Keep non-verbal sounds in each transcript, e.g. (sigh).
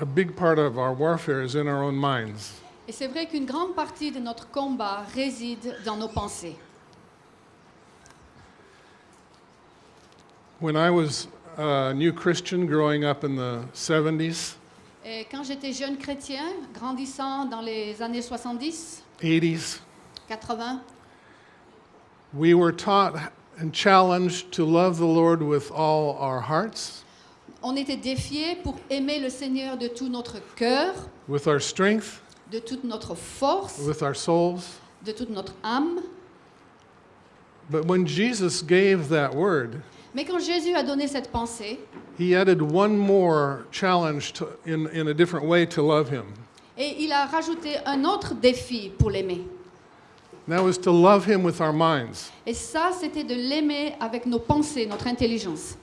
a big part of our warfare is in our own minds. Et c'est vrai qu'une grande partie de notre combat réside dans nos pensées. When I was a new Christian growing up in the 70s, Et quand j'étais jeune chrétien, grandissant dans les années 70, 80s, 80, we were taught and challenged to love the Lord with all our hearts, on était défiés pour aimer le Seigneur de tout notre cœur, with our strength, de toute notre force, with our souls. de toute notre âme. But when Jesus gave that word, Mais quand Jésus a donné cette pensée, he added one more challenge to, in, in a different way to love him. et il a rajouté un autre défi pour l'aimer. And that was to love him with our minds. Et ça, c'était de l'aimer avec nos pensées, notre intelligence.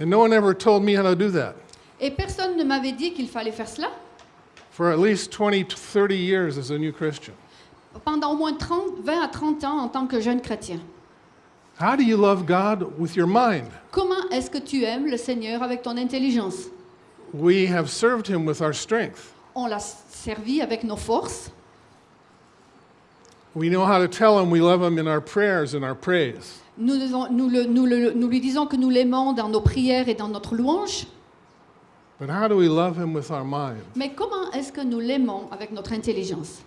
And no one ever told me how to do that. Et personne ne m'avait dit qu'il fallait faire cela. For at least 20 to 30 years as a new Christian. Pendant au moins 30, 20 à 30 ans en tant que jeune chrétien. How do you love God with your mind? Comment est-ce que tu aimes le Seigneur avec ton intelligence We have served him with our strength. On l'a servi avec nos forces. We know how to tell him we love him in our prayers and our praise. Nous, devons- nous le- nous le- nous lui disons que nous l'aimons dans nos prières et dans notre louange. But how do we love him with our mind? Mais comment est-ce que nous l'aimons avec notre intelligence?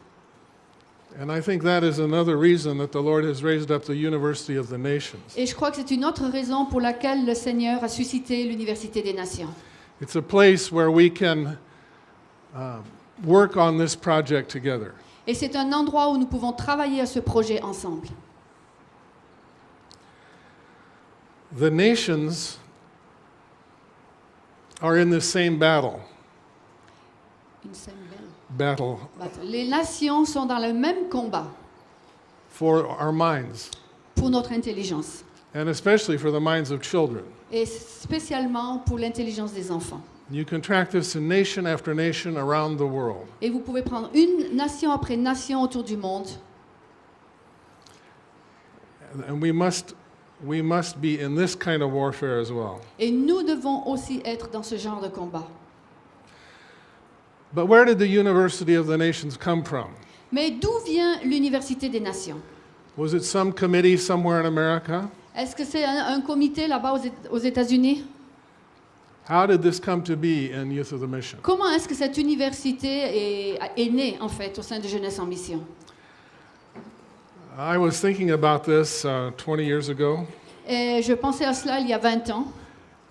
And I think that is another reason that the Lord has raised up the University of the Nations. Et je crois que c'est une autre raison pour laquelle le Seigneur a suscité l'Université des Nations. It's a place where we can uh, work on this project together. Et c'est un endroit où nous pouvons travailler à ce projet ensemble. The nations are in this same battle. Une scène belle. Battle Les nations sont dans le même combat for our minds, pour notre intelligence, and especially for the minds of children. et spécialement pour l'intelligence des enfants. You can track this in nation after nation around the world. Et vous pouvez prendre une nation après nation autour du monde, And we must, we must be in this kind of warfare as well. et nous devons aussi être dans ce genre de combat. But where did the University of the Nations come from? Mais d'où vient l'Université des Nations? Was it some committee somewhere in America? Est-ce que c'est un, un comité là-bas aux Éta- aux États-Unis? How did this come to be in Youth of the Mission? Comment est-ce que cette université est, est née en fait au sein de Jeunesse en Mission? I was thinking about this uh, 20 years ago, Et je pensais à cela il y a 20 ans.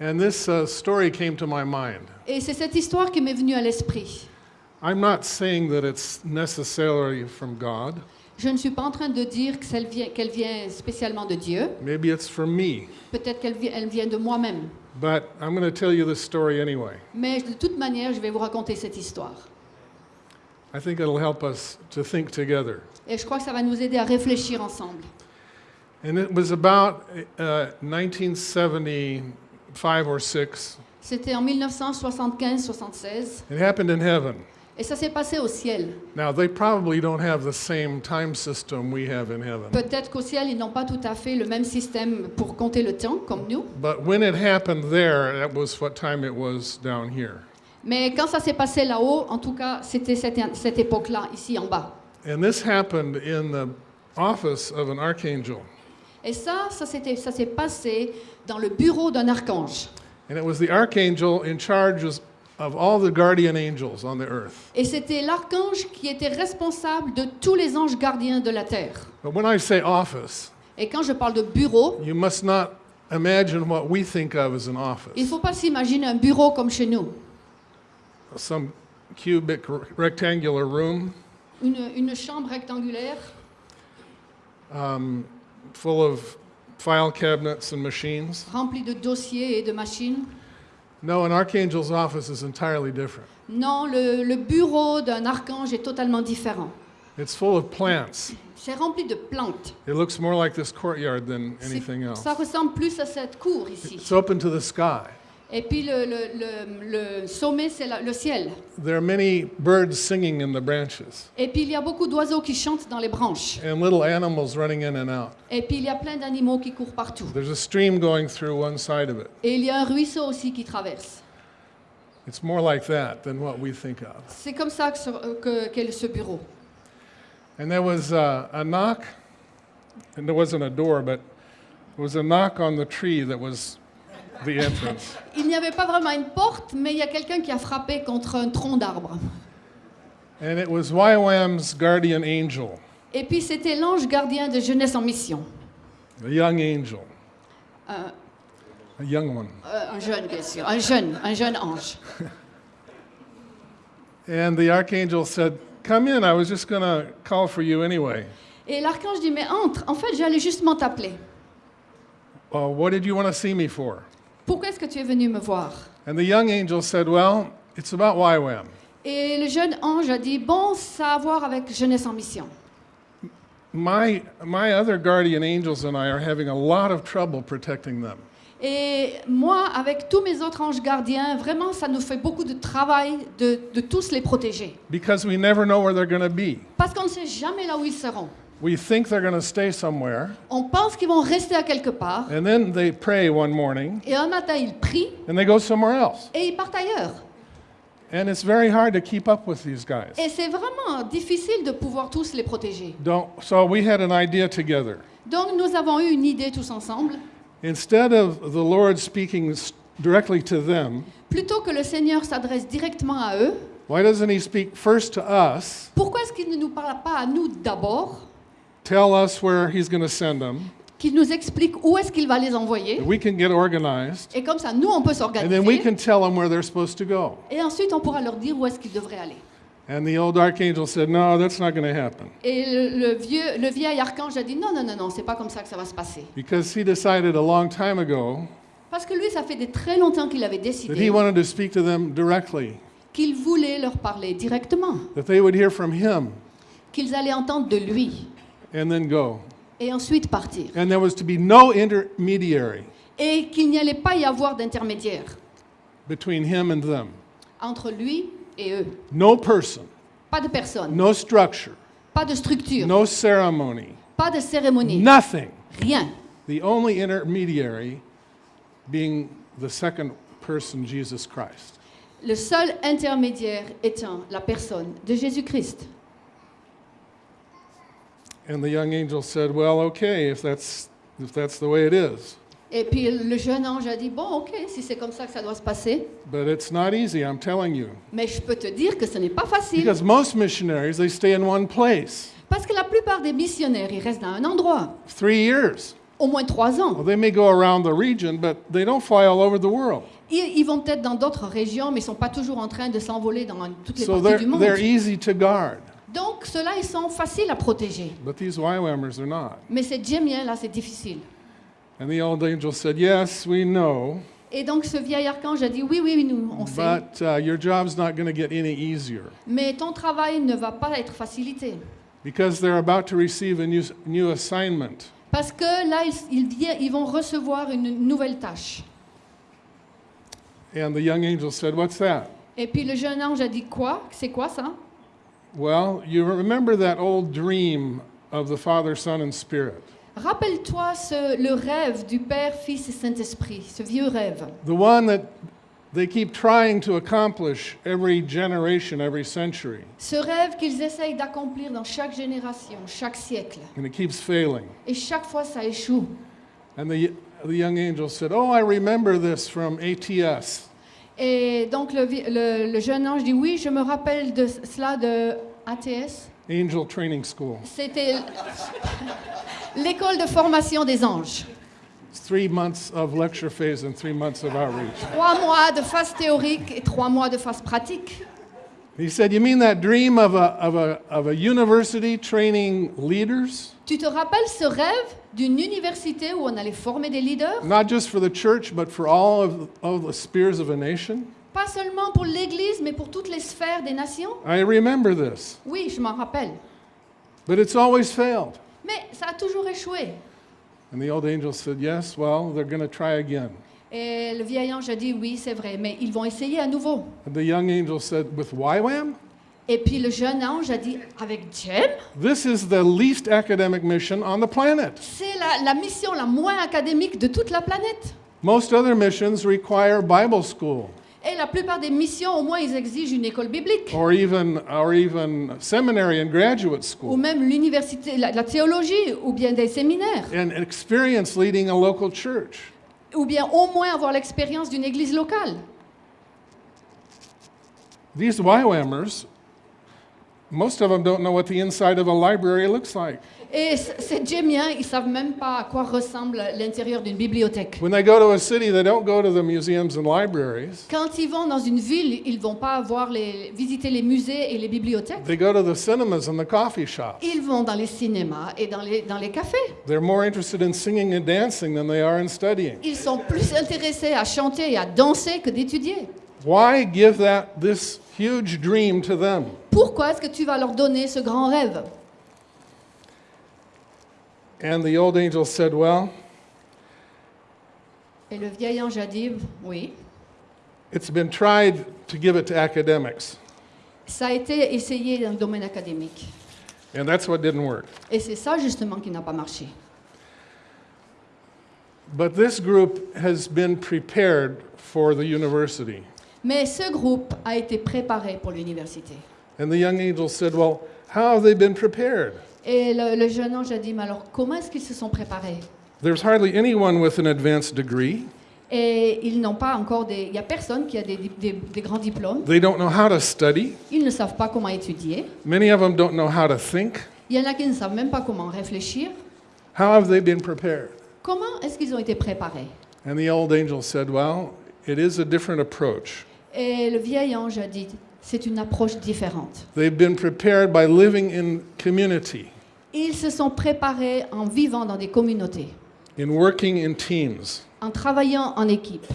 and this uh, story came to my mind. Et c'est cette histoire qui m'est venue à l'esprit. I'm not saying that it's necessarily from God. Je ne suis pas en train de dire vient- qu'elle vient spécialement de Dieu. Maybe it's from me. Peut-être qu'elle vi- elle vient de moi-même. But I'm going to tell you this story anyway. Mais de toute manière, je vais vous raconter cette histoire. I think it'll help us to think together. Et je crois que ça va nous aider à réfléchir ensemble. And it was about uh, 1975 or 6. C'était en 1975-76. It happened in heaven. Et ça s'est passé au ciel. Now, they probably don't have the same time system we have in heaven. Peut-être qu'au ciel, ils n'ont pas tout à fait le même système pour compter le temps comme nous. But when it happened there, that was what time it was down here. Mais quand ça s'est passé là-haut, en tout cas, c'était cette, cette époque-là, ici en bas. And this happened in the office of an archangel. Et ça, ça s'est passé dans le bureau d'un archange. And it was the archangel in charge of of all the guardian angels on the earth. Et c'était l'archange qui était responsable de tous les anges gardiens de la terre. But when I say office, Et quand je parle de bureau, you must not imagine what we think of as an il faut pas s'imaginer un bureau comme chez nous. Some cubic rectangular room Une, une chambre rectangulaire um, full of file cabinets and machines. remplie de dossiers et de machines. No, an archangel's office is entirely different. Non, le, le bureau d'un archange est totalement différent. It's full of plants. C'est rempli de plantes. It looks more like this courtyard than anything else. Ça ressemble plus à cette cour ici. It's open to the sky. Et puis le, le- le- le sommet, c'est le ciel. There are many birds singing in the branches Et puis il y a beaucoup d'oiseaux qui chantent dans les branches. and little animals running in and out. Et puis il y a plein d'animaux qui courent partout. There's a stream going through one side of it. Et il y a un ruisseau aussi qui traverse. It's more like that than what we think of. C'est comme ça que qu'est ce bureau. And there was uh, a knock, and there wasn't a door, but there was a knock on the tree that was the entrance. Il n'y avait pas vraiment une porte, mais il y a quelqu'un qui a frappé contre un tronc d'arbre. and it was YWAM's guardian angel, Et puis c'était l'ange gardien de jeunesse en mission. a young angel, Euh, a young one. euh, un jeune, bien sûr. Un jeune, un jeune ange. (laughs) And the archangel said, Come in, I was just going to call for you anyway. Et l'archange dit, mais entre, en fait j'allais justement t'appeler. Well, what did you want to see me for? Pourquoi est-ce que tu es venu me voir? And the young angel said, Well, it's about YWAM. Et le jeune ange a dit, bon, ça a à voir avec jeunesse en mission. My, my other guardian angels and I are having a lot of trouble protecting them. Et moi, avec tous mes autres anges gardiens, vraiment, ça nous fait beaucoup de travail de, de tous les protéger. Because we never know where they're going to be. Parce qu'on ne sait jamais là où ils seront. We think they're going to stay somewhere, On pense qu'ils vont rester à quelque part. and then they pray one morning Et un matin, ils prient and they go somewhere else. et ils partent ailleurs. And it's very hard to keep up with these guys. Et c'est vraiment difficile de pouvoir tous les protéger. Don't, so we had an idea together. Donc nous avons eu une idée tous ensemble. Instead of the Lord speaking directly to them, Plutôt que le Seigneur s'adresse directement à eux, why doesn't He speak first to us, pourquoi est-ce qu'il ne nous parle pas à nous d'abord, tell us where He's going to send them, qu'il nous explique où est-ce qu'il va les envoyer we can get organized, Et comme ça, nous, on peut and then we s'organiser. can tell them where they're supposed to go? Et ensuite, on pourra leur dire où est-ce qu'ils devraient aller. And the old archangel said, No, that's not going to happen. Et le, le vieux, le vieil archange a dit non, non, non, non, c'est pas comme ça que ça va se passer. Because he decided a long time ago Parce que lui, ça fait des très longtemps qu'il avait that he décidé wanted to speak to them directly, qu'il voulait leur parler directement, that they would hear from him qu'ils allaient entendre de lui and then go. et ensuite partir. And there was to be no intermediary Et qu'il n'y allait pas y avoir d'intermédiaire between him and them. entre lui et eux. No person, Pas de personne, no structure, pas de structure, no ceremony, pas de cérémonie, nothing. rien. The only intermediary being the second person, Jesus Christ. Le seul intermédiaire étant la personne de Jésus-Christ. And the young angel said, Well, okay, if that's, if that's the way it is. Et puis le jeune ange a dit, bon, ok, si c'est comme ça que ça doit se passer, But it's not easy, I'm telling you. mais je peux te dire que ce n'est pas facile. Because most missionaries, they stay in one place Parce que la plupart des missionnaires, ils restent dans un endroit, three years. au moins trois ans. Well, they may go around the region, but they don't fly all over the world. Ils, ils vont peut-être dans d'autres régions, mais ils sont pas toujours en train de s'envoler dans toutes les So parties du monde. they're easy to guard. Donc, ceux-là, ils sont faciles à protéger. But these YWAMers are not. Mais ces djemmiens-là, c'est difficile. And the old angel said, Yes, we know, Et donc, ce vieil archange a dit, oui, oui, nous, on sait. but uh, your job's not going to get any easier Mais ton travail ne va pas être facilité. because they're about to receive a new, new assignment. Parce que là, ils, ils ils vont recevoir une nouvelle tâche. And the young angel said, What's that? Et puis le jeune ange a dit, quoi? C'est quoi ça? Well, you remember that old dream of the Father, Son, and Spirit. Rappelle-toi le rêve du Père, Fils et Saint-Esprit, ce vieux rêve. The one that they keep trying to accomplish every generation, every century, Ce rêve qu'ils essayent d'accomplir dans chaque génération, chaque siècle. and it keeps failing. Et chaque fois, ça échoue. And the, the young angel said, Oh, I remember this from ATS. Et donc le, le- le jeune ange dit, oui, je me rappelle de cela de ATS. Angel Training School. C'était (laughs) l'école de formation des anges. Three months of lecture phase and three months of outreach. Trois mois de phase théorique et trois mois de phase pratique. He said, You mean that dream of a, of a, of a university training leaders? Tu te rappelles ce rêve? D'une université où on allait former des leaders? Not just for the church, but for all of, of the spheres of a nation? Pas seulement pour l'Église, mais pour toutes les sphères des nations? I remember this. Oui, je m'en rappelle. But it's always failed. Mais ça a toujours échoué. And the old angel said, Yes, well, they're going to try again. Et le vieil ange a dit oui, c'est vrai, mais ils vont essayer à nouveau. And the young angel said, With YWAM? Et puis le jeune ange a dit avec Jem, This is the least academic mission on the planet. c'est la, la mission la moins académique de toute la planète. Most other missions require Bible school. Et la plupart des missions, au moins, ils exigent une école biblique. or even, or even seminary and graduate Ou school, même l'université, la, la théologie, ou bien des séminaires. and experience leading a local church. Ou bien au moins avoir l'expérience d'une église locale. These YWAMers, most of them don't know what the inside of a library looks like. Et c- ces Jémiens, ils savent même pas à quoi ressemble l'intérieur d'une bibliothèque. When they go to a city, they don't go to the museums and libraries. Quand ils vont dans une ville, ils vont pas voir les, visiter les musées et les bibliothèques. They go to the cinemas and the coffee shops. Ils vont dans les cinémas et dans les, dans les cafés. They're more interested in singing and dancing than they are in studying. Ils sont plus intéressés à chanter et à danser que d'étudier. Why give that this huge dream to them? Pourquoi est-ce que tu vas leur donner ce grand rêve And the old angel said, Well, Et le vieil ange a dit, oui, it's been tried to give it to academics, ça a été essayé dans le domaine académique. and that's what didn't work. Et c'est ça justement qui n'a pas marché. But this group has been prepared for the university. Mais ce groupe a été préparé pour l'université. And the young angel said, Well, how have they been prepared? Et le, le jeune ange a dit, mais alors comment est-ce qu'ils se sont préparés? There's hardly anyone with an advanced degree. Et ils n'ont pas encore des... Il n'y a personne qui a des, des- des grands diplômes. They don't know how to study. Ils ne savent pas comment étudier. Many of them don't know how to think. Il y en a qui ne savent même pas comment réfléchir. How have they been prepared? Comment est-ce qu'ils ont été préparés? And the old angel said, Well, it is a different approach. Et le vieil ange a dit, c'est une approche différente. They've been prepared by living in community, Ils se sont préparés en vivant dans des communautés, in working in teams. en travaillant en équipe.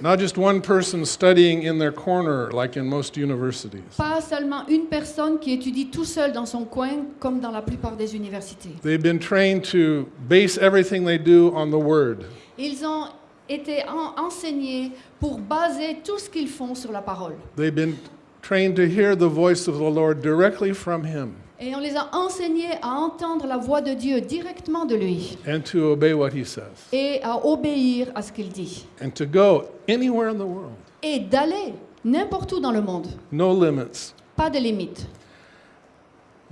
Not just one person studying in their corner like in most universities. Pas seulement une personne qui étudie tout seul dans son coin, comme dans la plupart des universités. They've been trained to base everything they do on the Word. Ils ont été en- enseignés pour baser tout ce qu'ils font sur la parole. They've been trained to hear the voice of the Lord directly from Him Et on les a enseignés à entendre la voix de Dieu directement de lui and to obey what He says et à obéir à ce qu'il dit. and to go anywhere in the world. Et d'aller n'importe où dans le monde. No limits. Pas de limite.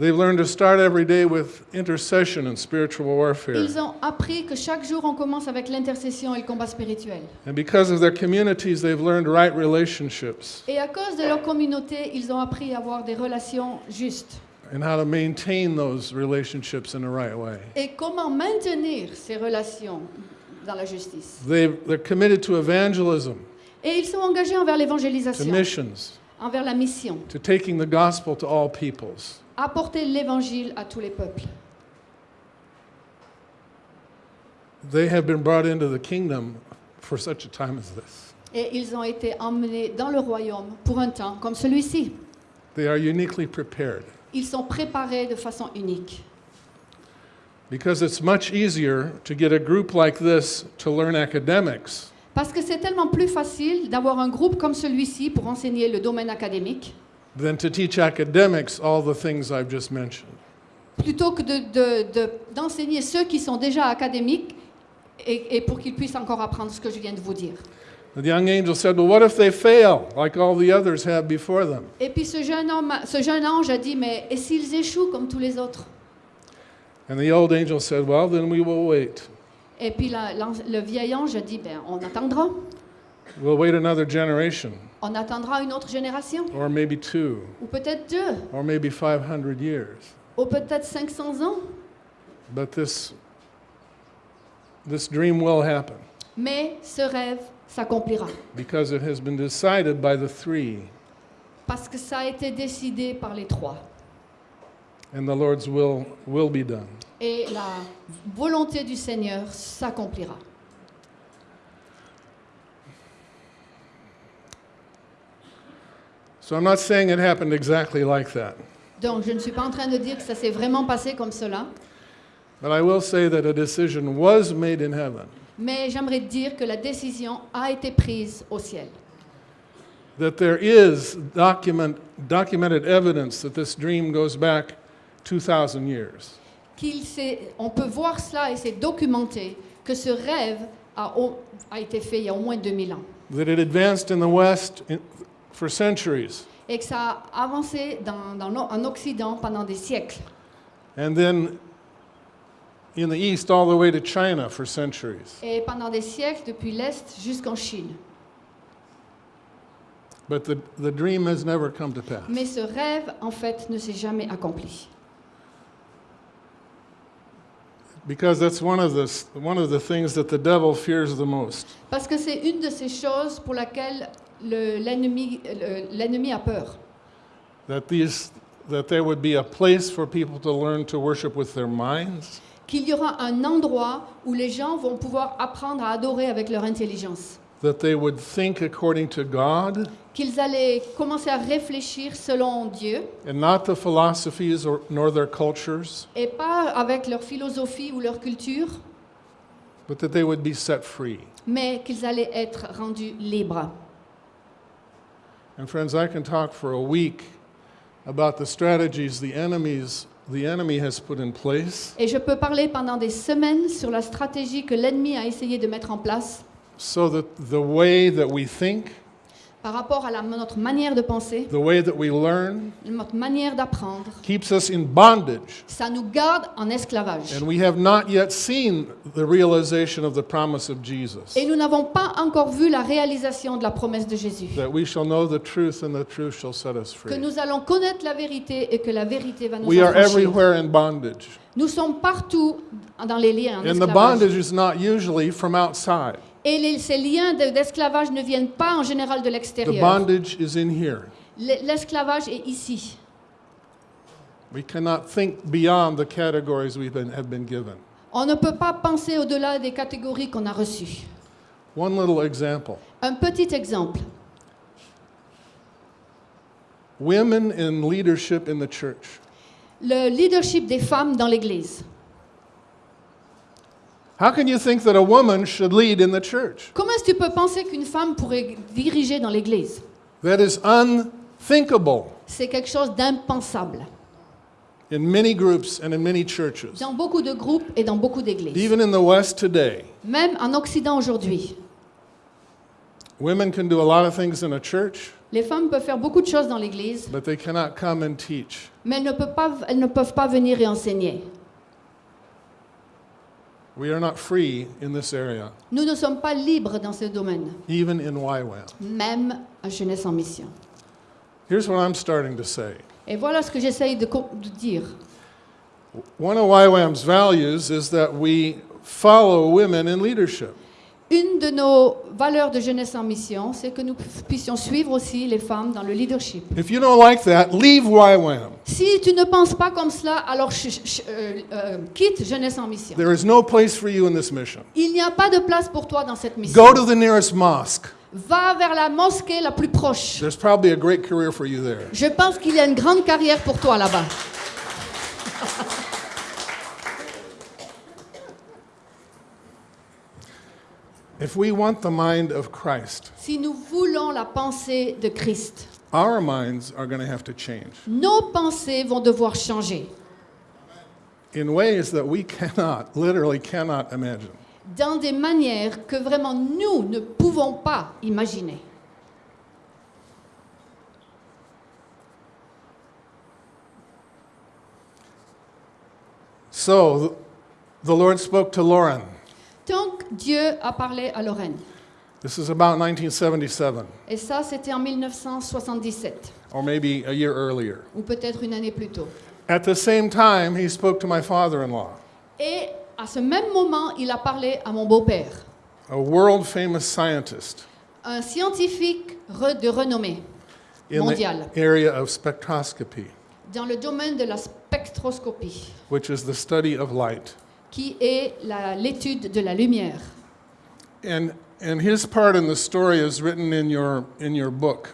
They've learned to start every day with intercession and spiritual warfare. Ils ont appris que chaque jour on commence avec l'intercession et le combat spirituel. And because of their communities, they've learned right relationships Et à cause de leur communauté, ils ont appris à avoir des relations justes. and how to maintain those relationships in the right way. Et comment maintenir ces relations dans la justice. They're committed to evangelism, Et ils sont engagés envers to l'évangélisation, missions, envers la mission, to taking the gospel to all peoples. Apporter l'évangile à tous les peuples. They have been brought into the kingdom for such a time as this. Et ils ont été emmenés dans le royaume pour un temps comme celui-ci. They are uniquely prepared Ils sont préparés de façon unique. because it's much easier to get a group like this to learn academics Parce que c'est tellement plus facile d'avoir un groupe comme celui-ci pour enseigner le domaine académique, than to teach academics all the things I've just mentioned. plutôt que de- de- de- d'enseigner ceux qui sont déjà académiques et, et pour qu'ils puissent encore apprendre ce que je viens de vous dire. The young angel said, Well, what if they fail like all the others have before them? Et puis ce jeune, homme, ce jeune ange a dit, mais et s'ils échouent comme tous les autres? And the old angel said, Well, then we will wait. Et puis la- l'an- le vieil ange a dit, ben, on attendra. We'll wait another generation, On attendra une autre génération, or maybe two, ou peut-être deux, or maybe 500 years. ou peut-être 500 ans. But this, this dream will happen Mais ce rêve s'accomplira. because it has been decided by the three, Parce que ça a été décidé par les trois. and the Lord's will will be done. Et la volonté du Seigneur s'accomplira. So I'm not saying it happened exactly like that, Donc je ne suis pas en train de dire que ça s'est vraiment passé comme cela, but I will say that a decision was made in heaven mais j'aimerais dire que la décision a été prise au ciel. that there is document, documented evidence that this dream goes back 2,000 years. Qu'il s'est- on peut voir cela et c'est documenté que ce rêve a, au- a été fait il y a au moins 2000 ans. that it advanced in the West in, for centuries. et que ça a avancé dans, dans l'O- en Occident pendant des siècles. And then in the East, all the way to China for centuries. Et pendant des siècles, depuis l'Est jusqu'en Chine. But the, the dream has never come to pass. Mais ce rêve, en fait, ne s'est jamais accompli. Because that's one of, the, s- one of the things that the devil fears the most. Parce que c'est une de ces choses pour laquelle le- l'ennemi le- a peur. That, these, that there would be a place for people to learn to worship with their minds, Qu'il y aura un endroit où les gens vont pouvoir apprendre à adorer avec leur intelligence. that they would think according to God Qu'ils allaient commencer à réfléchir selon Dieu and not the philosophies or, nor their cultures, et pas avec leur philosophie ou leur culture, but that they would be set free. mais qu'ils allaient être rendus libres. And friends, I can talk for a week about the strategies the enemies the enemy has put in place. Et je peux parler pendant des semaines sur la stratégie que l'ennemi a essayé de mettre en place. So that the way that we think, par rapport à la- notre manière de penser, the way that we learn, notre manière d'apprendre. keeps us in bondage. Ça nous garde en esclavage. And we have not yet seen the realization of the promise of Jesus Et nous n'avons pas encore vu la réalisation de la promesse de Jésus. that we shall know the truth and the truth shall set us Que free. nous allons connaître la vérité et que la vérité va nous We are everywhere in bondage. Nous sommes partout dans les liens en And the bondage is not usually from outside. Et les- ces liens de- d'esclavage ne viennent pas en général de l'extérieur. L'esclavage est ici. We cannot think beyond the categories we have been given. On ne peut pas penser au-delà des catégories qu'on a reçues. One little example Un petit exemple. women in leadership in the church. Le leadership des femmes dans l'Église. How can you think that a woman should lead in the church? Comment est-ce que tu peux penser qu'une femme pourrait diriger dans l'Église? That is unthinkable C'est quelque chose d'impensable. in many groups and in many churches. Dans beaucoup de groupes et dans beaucoup d'églises. Even in the West today, Même en Occident aujourd'hui. women can do a lot of things in a church, Les femmes peuvent faire beaucoup de choses dans l'Église, but they cannot come and teach. mais elles ne, peuvent pas, elles ne peuvent pas venir et enseigner. We are not free in this area, Nous ne sommes pas libres dans ce domaine, even in YWAM. même à Jeunesse en Mission. Here's what I'm starting to say. Et voilà ce que j'essaye de, co- de dire. One of YWAM's values is that we follow women in leadership. Une de nos valeurs de Jeunesse en Mission, c'est que nous puissions suivre aussi les femmes dans le leadership. If you don't like that, leave YWAM. Si tu ne penses pas comme cela, alors euh, euh, quitte Jeunesse en Mission. There is no place for you in this mission. Il n'y a pas de place pour toi dans cette mission. Go to the nearest mosque. Va vers la mosquée la plus proche. There's probably a great career for you there. Je pense qu'il y a une grande carrière pour toi là-bas. (laughs) If we want the mind of Christ, Si nous voulons la pensée de Christ, our minds are going to have to change nos pensées vont devoir changer in ways that we (laughs) cannot, literally cannot imagine. dans des manières que vraiment nous ne pouvons pas imaginer. So th- the Lord spoke to Lauren. Donc Dieu a parlé à Lorraine. This is about 1977, Et ça, c'était en 1977, or maybe a year earlier. ou peut-être une année plus tôt. At the same time, he spoke to my father in law, Et à ce même moment, il a parlé à mon beau-père, a world famous scientist un scientifique re- de renommée in Mondial. the area of spectroscopy, dans le domaine de la spectroscopie, which is the study of light. Qui est l'étude de la lumière. And, and his part in the story is written in your, in your book.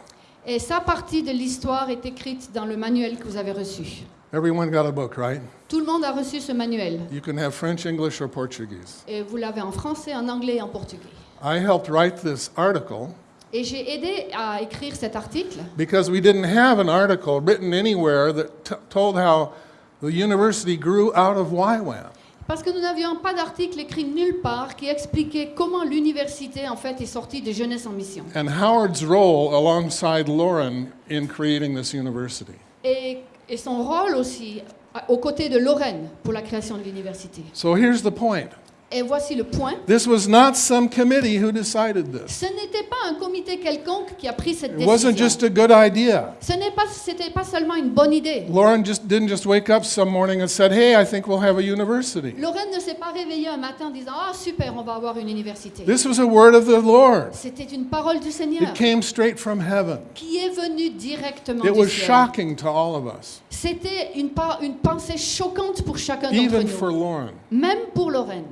Et sa partie de l'histoire est écrite dans le manuel que vous avez reçu. Everyone got a book, right? Tout le monde a reçu ce manuel. You can have French, English, or Portuguese. Et vous l'avez en français, en anglais et en portugais. I helped write this article Et j'ai aidé à écrire cet article because we didn't have an article written anywhere that told how the university grew out of YWAM. Parce que nous n'avions pas d'article écrit nulle part qui expliquait comment l'université en fait est sortie de Jeunesse en Mission. and Howard's role alongside Lauren in creating this university. Et, et son rôle aussi aux côtés de Lorraine pour la création de l'université. So here's the point Et voici le point. this was not some committee who decided this, Ce n'était pas un comité quelconque qui a pris cette it wasn't décision. just a good idea. Ce n'est pas, c'était pas seulement une bonne idée. Lauren just didn't just wake up some morning and said, "Hey, I think we'll have a university." Lorraine ne s'est pas réveillée un matin en disant Ah super, on va avoir une université. This was a word of the Lord. C'était une parole du Seigneur It came straight from heaven. qui est venue directement It du was ciel. shocking to all of us, C'était une, pensée choquante pour chacun d'entre even nous, for Lauren. même pour Lorraine.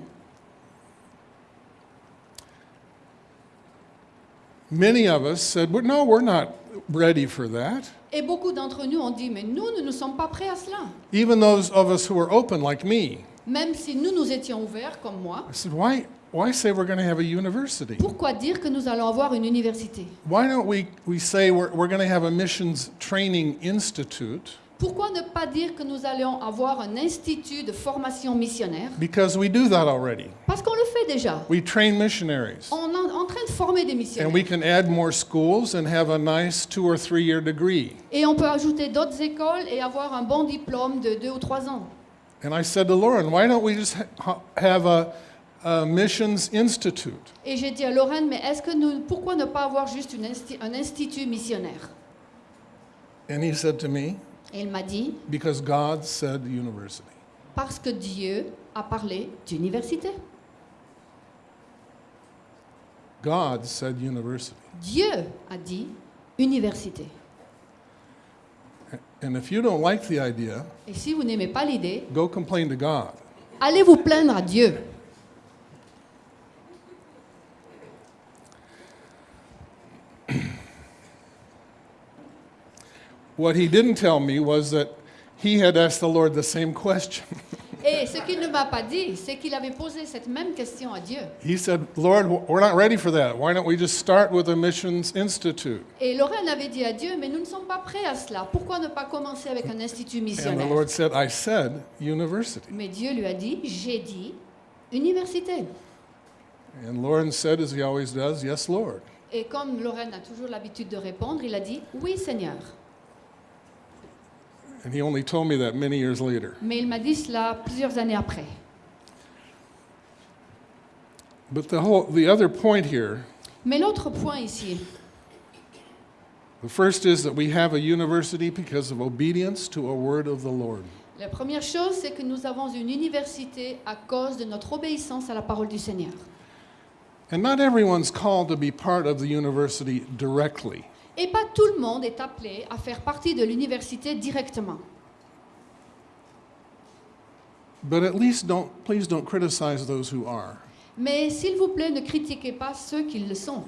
Many of us said, well, "No, we're not ready for that." Et beaucoup d'entre nous ont dit Mais nous, nous ne sommes pas prêts à cela. Even those of us who were open, like me, Même si nous nous étions ouverts comme moi, I said, "Why? Why say we're going to have a university? pourquoi dire que nous allons avoir une université Why don't we we say we're we're going to have a missions training institute?" Pourquoi ne pas dire que nous allons avoir un institut de formation missionnaire? Because we do that already. Parce qu'on le fait déjà. We train missionaries. On est en train de former des And missionnaires. we can add more schools and have a nice two or three year degree. Et on peut ajouter d'autres écoles et avoir un bon diplôme de deux ou trois ans. And I said to Lauren, why don't we just ha- have a, a missions institute? Et j'ai dit à Lorraine, mais est-ce que nous, pourquoi ne pas avoir juste une insti- un institut missionnaire? And he said to me, Et il m'a dit, because God said university. parce que Dieu a parlé d'université. God said university. Dieu a dit université. And if you don't like the idea, Et si vous n'aimez pas l'idée, go complain to God. allez vous plaindre à Dieu. What he didn't tell me was that he had asked the Lord the same question. (laughs) Et ce qu'il ne m'a pas dit, c'est qu'il avait posé cette même question à Dieu. he said, Lord, we're not ready for that. Why don't we just start with a missions institute? Et Lorraine avait dit à Dieu, mais nous ne sommes pas prêts à cela. Pourquoi ne pas commencer avec un institut And the missionnaire? Lord said, I said university. Mais Dieu lui a dit, j'ai dit université. And Lauren said, as he always does, Yes, Lord. Et comme Lorraine a toujours l'habitude de répondre, il a dit, oui Seigneur. And he only told me that many years later. Mais il m'a dit cela plusieurs années après. But the whole the other point here, Mais l'autre point ici, the first is that we have a university because of obedience to a word of the Lord. la première chose, c'est que nous avons une université à cause de notre obéissance à la parole du Seigneur. And not everyone's called to be part of the university directly. Et pas tout le monde est appelé à faire partie de l'université directement. But at least don't please don't criticize those who are. Mais s'il vous plaît, ne critiquez pas ceux qui le sont.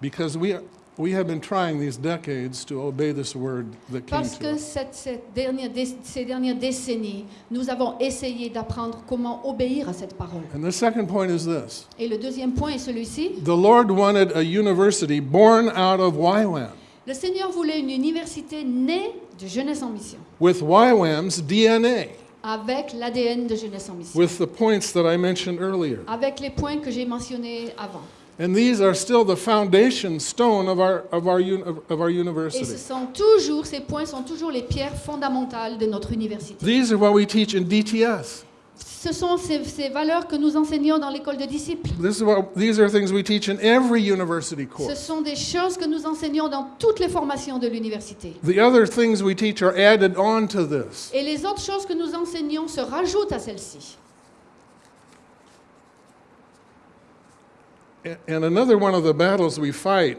Because we we have been trying these decades to obey this word that came Parce to que cette, cette dernière ces dernières décennies, nous avons essayé d'apprendre comment obéir à cette parole. And the second point is this. Et le deuxième point est celui-ci. The Lord wanted a university born out of YWAM, Le Seigneur voulait une université née de Jeunesse en Mission, with YWAM's DNA, avec l'ADN de Jeunesse en Mission, with the points that I mentioned earlier. avec les points que j'ai mentionnés avant. And these are still the foundation stone of our, of our, un, of, of our Et ce university. sont toujours, ces points sont toujours les pierres fondamentales de notre université. These are what we teach in DTS. Ce sont ces, ces valeurs que nous enseignons dans l'école de disciples. This is what, these are things we teach in every university Ce sont des choses que nous enseignons dans toutes les formations de l'université. The other things we teach are added on to this. Et les autres choses que nous enseignons se rajoutent à celles-ci. A- And another one of the battles we fight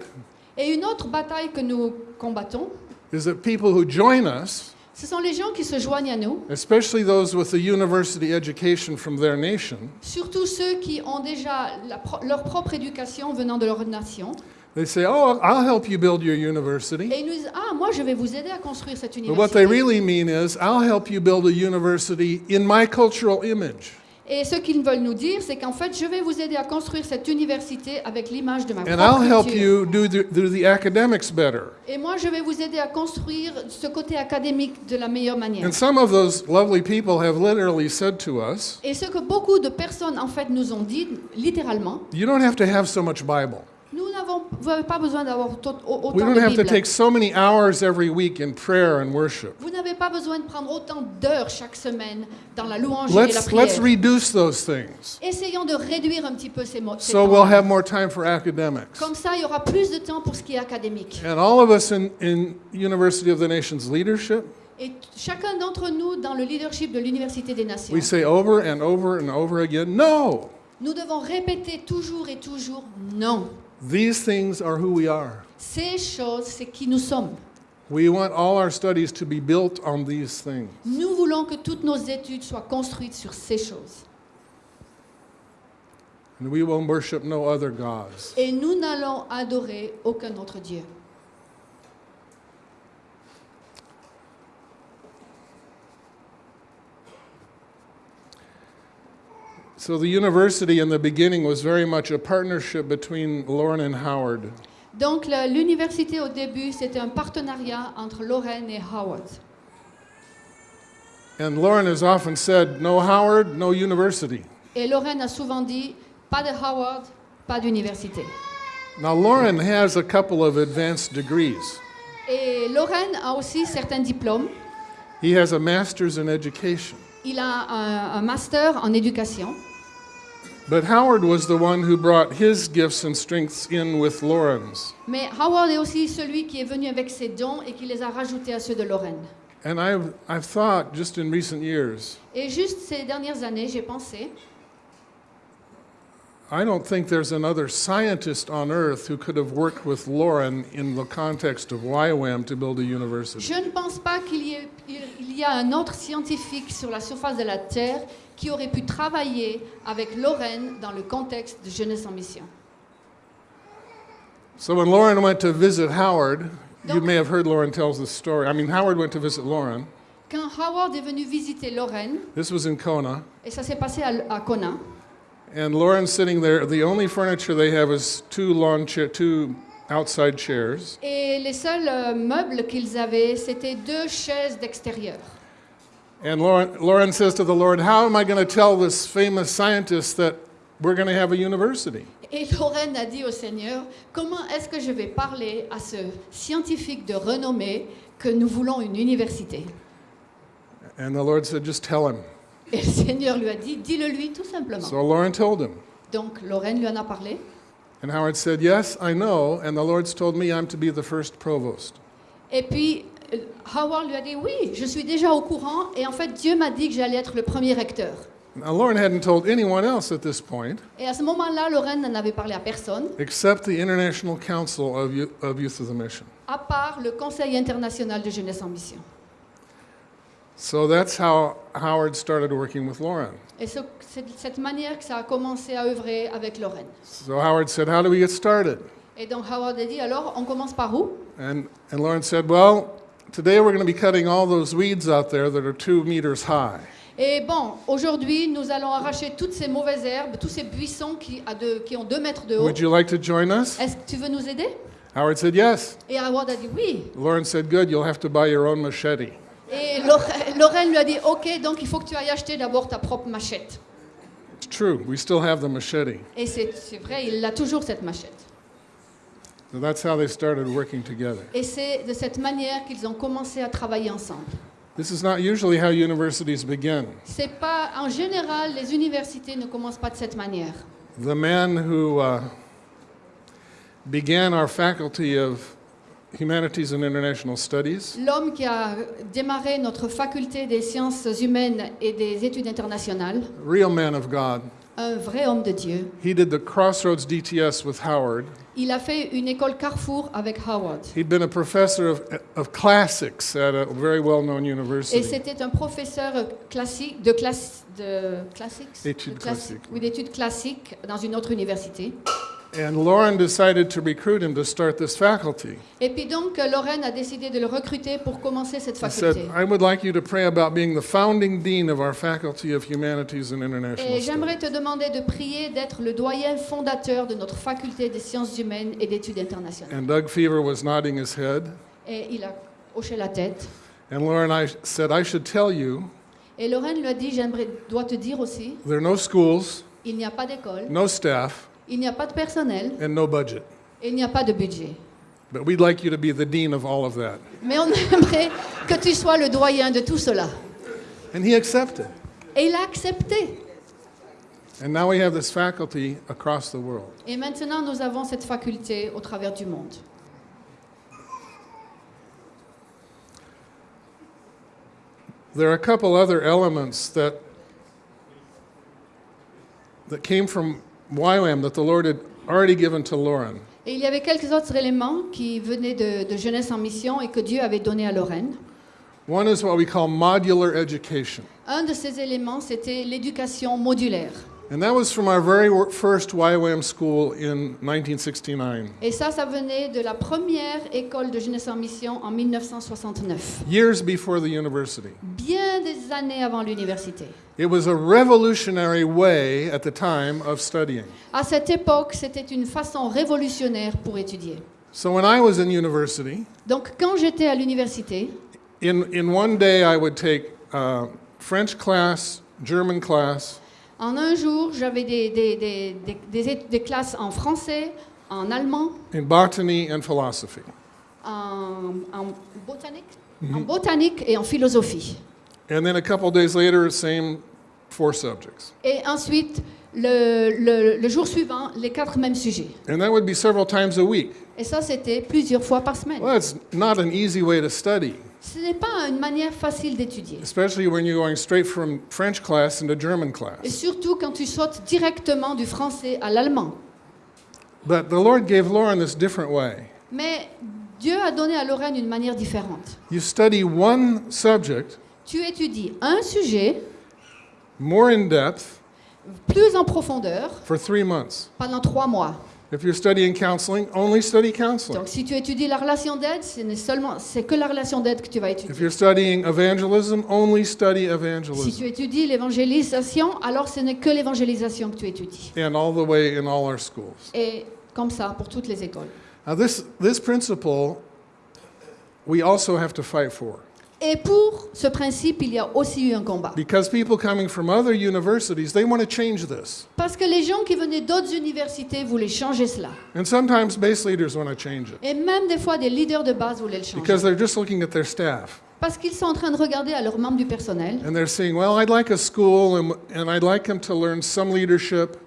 Et une autre bataille que nous combattons, is that people who join us, ce sont les gens qui se joignent à nous, especially those with a university education from their nation, surtout ceux qui ont déjà la pro- leur propre éducation venant de leur nation, they say, Oh, I'll help you build your university. et ils nous disent Ah, moi je vais vous aider à construire cette But what they université. really mean is, I'll help you build a university in my cultural image. Et ce qu'ils veulent nous dire, c'est qu'en fait, je vais vous aider à construire cette université avec l'image de ma And I'll help culture. you do the, do the academics better. Et moi, je vais vous aider à construire ce côté académique de la meilleure manière. And some of those lovely people have literally said to us, Et ce que beaucoup de personnes, en fait, nous ont dit, littéralement, You don't have to have so much Bible. Nous n'avons vous n'avez pas besoin d'avoir We autant don't de have to Bible. take so many hours every week in prayer and worship. Vous n'avez pas besoin de prendre autant d'heures chaque semaine dans la louange et la Let's, prière. let's reduce those things Essayons de réduire un petit peu ces mots. so we'll have more time for academics. Comme ça, il y aura plus de temps pour ce qui est académique. And all of us in, in University of the Nations leadership, Et chacun d'entre nous, dans le leadership de l'Université des Nations, we say over and over and over again, no, nous devons répéter toujours et toujours non. these things are who we are. Ces choses, c'est qui nous sommes. We want all our studies to be built on these things. Nous voulons que toutes nos études soient construites sur ces choses. And we will worship no other gods. Et nous n'allons adorer aucun autre Dieu. So the university in the beginning was very much a partnership between Lauren and Howard. Donc l'université au début, c'était un partenariat entre Lorraine et Howard. And Lauren has often said, no Howard, no university. Et Lorraine a souvent dit, pas de Howard, pas d'université. Now, Lauren has a couple of advanced degrees. Et Lorraine a aussi certains diplômes. He has a master's in education. Il a un, un master en éducation. But Howard was the one who brought his gifts and strengths in with Lauren's. Mais Howard est aussi celui qui est venu avec ses dons et qui les a rajoutés à ceux de Lorraine. And I've, I've thought just in recent years, Et juste ces dernières années, j'ai pensé, I don't think there's another scientist on earth who could have worked with Lauren in the context of YWAM to build a university. je ne pense pas qu'il y, ait- il y a un autre scientifique sur la surface de la Terre qui aurait pu travailler avec Lorraine dans le contexte de Jeunesse en Mission. So when Lauren went to visit Howard, you may have heard Lauren tells this story. I mean, Howard went to visit Lauren. Quand Howard est venu visiter Lorraine, This was in Kona. et ça s'est passé à, à Kona, And Lauren's sitting there. The only furniture they have is two lawn chair, two outside chairs. et les seuls euh, meubles qu'ils avaient, c'était deux chaises d'extérieur. And Lauren, Lauren says to the Lord, How am I going to tell this famous scientist that we're going to have a university? Et Lorraine a dit au Seigneur, comment est-ce que je vais parler à ce scientifique de renommée que nous voulons une université And the Lord said, Just tell him. Et le Seigneur lui a dit, dis-le lui tout simplement. So Lauren told him. Donc Lorraine lui en a parlé. And Howard said, Yes, I know. And the Lord's told me I'm to be the first provost. Et puis Howard lui a dit, oui, je suis déjà au courant. Et en fait, Dieu m'a dit que j'allais être le premier recteur. Now, Lauren hadn't told anyone else at this point Et à ce moment-là, Lorraine n'en avait parlé à personne, except the International Council of, Yo- of Youth of the Mission. à part le Conseil international de jeunesse en mission. So that's how Howard started working with Lauren. Et ce- c'est de cette manière que ça a commencé à œuvrer avec Lorraine. So Howard said, How do we get started? Et donc Howard a dit, alors on commence par où? And, and Lauren said, Well, today we're going to be cutting all those weeds out there that are two meters high. Et bon, aujourd'hui, nous allons arracher toutes ces mauvaises herbes, tous ces buissons qui, à deux- qui ont deux mètres de haut. Would you like to join us? Est-ce que tu veux nous aider? Howard said, Yes. Et Howard a dit oui. Lauren said, Good, you'll have to buy your own machete. Et Lorraine, lui a dit, ok, donc il faut que tu ailles acheter d'abord ta propre machette. It's true, we still have the machete. Et c'est vrai, il a toujours cette machette. So that's how they started working together. Et c'est de cette manière qu'ils ont commencé à travailler ensemble. This is not usually how universities begin. C'est pas, en général, les universités ne commencent pas de cette manière. The man who uh, began our faculty of Humanities and International Studies L'homme qui a démarré notre faculté des sciences humaines et des études internationales, real man of God. Un vrai homme de Dieu, He did the Crossroads DTS with Howard. il a fait une école Carrefour avec Howard. He'd been a professor of, of classics at a very well-known Et university. c'était un professeur classique, de, classe, de classiques Études de classi- classiques. Oui, d'études classiques dans une autre université. And Lauren decided to recruit him to start this faculty. Et puis donc, euh, Lorraine a décidé de le recruter pour commencer cette I said, faculté. I would like you to pray about being the founding dean of our Faculty of Humanities and International Et j'aimerais te demander de prier d'être le doyen fondateur de notre faculté des sciences humaines et d'études internationales. And Doug Fever was nodding his head. Et il a hoché la tête. And Lauren I said, I should tell you Et Lorraine lui a dit, j'aimerais, dois te dire aussi, there are no schools, il n'y a pas d'école, no staff, il n'y a pas de personnel, and no budget. et il n'y a pas de budget. But we'd like you to be the dean of all of that. Mais on (laughs) aimerait que tu sois le doyen de tout cela. And he accepted. Et il a accepté. And now we have this faculty across the world. Et maintenant, nous avons cette faculté au travers du monde. There are a couple other elements that that came from YWAM that the Lord had already given to Lauren. Et il y avait quelques autres éléments qui venaient de, de Jeunesse en Mission et que Dieu avait donné à Lorraine. One is what we call modular education. Un de ces éléments, c'était l'éducation modulaire. And that was from our very first YWAM school in 1969, Et ça, ça venait de la première école de Jeunesse en Mission en 1969, years before the university. bien des années avant l'université. It was a revolutionary way at the time of studying. À cette époque, c'était une façon révolutionnaire pour étudier. So when I was in university, Donc, quand j'étais à l'université, in, in one day I would take uh, French class, German class, en un jour, j'avais des, des- des- des- des é- des classes en français, en allemand, in botany and philosophy. en, en botanique, en botanique et en philosophie. And then a couple days later, same four subjects. Et ensuite, le, le- le jour suivant, les quatre mêmes sujets. And that would be several times a week. Et ça, c'était plusieurs fois par semaine. Well, it's not an easy way to study, Ce n'est pas une manière facile d'étudier. especially when you're going straight from French class into German Et surtout quand tu sautes directement du français à l'allemand. But the Lord gave Lauren this different way. Mais Dieu a donné à Lorraine une manière différente. You study one subject Tu étudies un sujet more in depth plus en profondeur for three months. pendant trois mois. If you're studying counseling, only study counseling. Donc si tu étudies la relation d'aide, ce n'est seulement c'est que la relation d'aide que tu vas étudier. If you're studying evangelism, only study evangelism. Si tu étudies l'évangélisation, alors ce n'est que l'évangélisation que tu étudies. And all the way in all our schools. Et comme ça pour toutes les écoles. Now, this, this principle we also have to fight for. Et pour ce principe, il y a aussi eu un combat. Because people coming from other universities, they want to change this. Parce que les gens qui venaient d'autres universités voulaient changer cela. And sometimes base leaders want to change it Et même des fois, des leaders de base voulaient le changer. because they're just looking at their staff Parce qu'ils sont en train de regarder à leurs membres du personnel. and they're saying, Well, I'd like a school and, and I'd like them to learn some leadership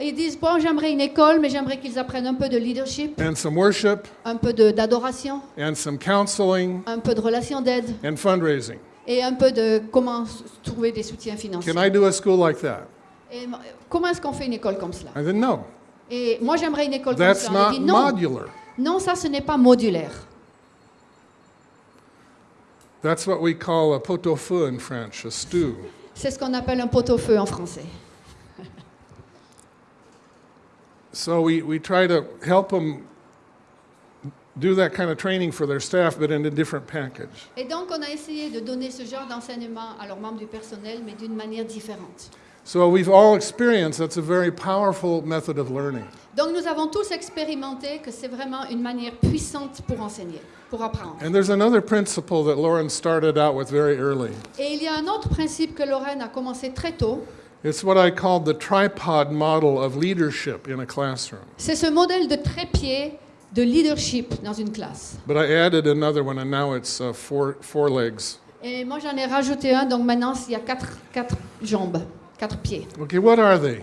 ils disent, bon, j'aimerais une école, mais j'aimerais qu'ils apprennent un peu de leadership, and some worship un peu de- d'adoration, and some counseling un peu de relation d'aide and fundraising. et un peu de comment s- trouver des soutiens financiers. Can I do a school like that? Et m- comment est-ce qu'on fait une école comme cela? I said, No, Et moi, j'aimerais une école that's comme cela. On not dit, non, modular. non, ça, ce n'est pas modulaire. That's what we call a pot-au-feu in French, a stew. C'est ce qu'on appelle un pot-au-feu en français. So we, we try to help them do that kind of training for their staff, but in a different package. Et donc, on a essayé de donner ce genre d'enseignement à leurs membres du personnel, mais d'une manière différente. So we've all experienced that's a very powerful method of learning. Donc, nous avons tous expérimenté que c'est vraiment une manière puissante pour enseigner, pour apprendre. And there's another principle that Lauren started out with very early. Et il y a un autre principe que Lorraine a commencé très tôt. It's what I call the tripod model of leadership in a classroom. C'est ce modèle de trépied de leadership dans une classe. But I added another one, and now it's uh, four, four legs. Et moi, j'en ai rajouté un, donc maintenant, il y a quatre, quatre jambes, quatre pieds. Okay, what are they?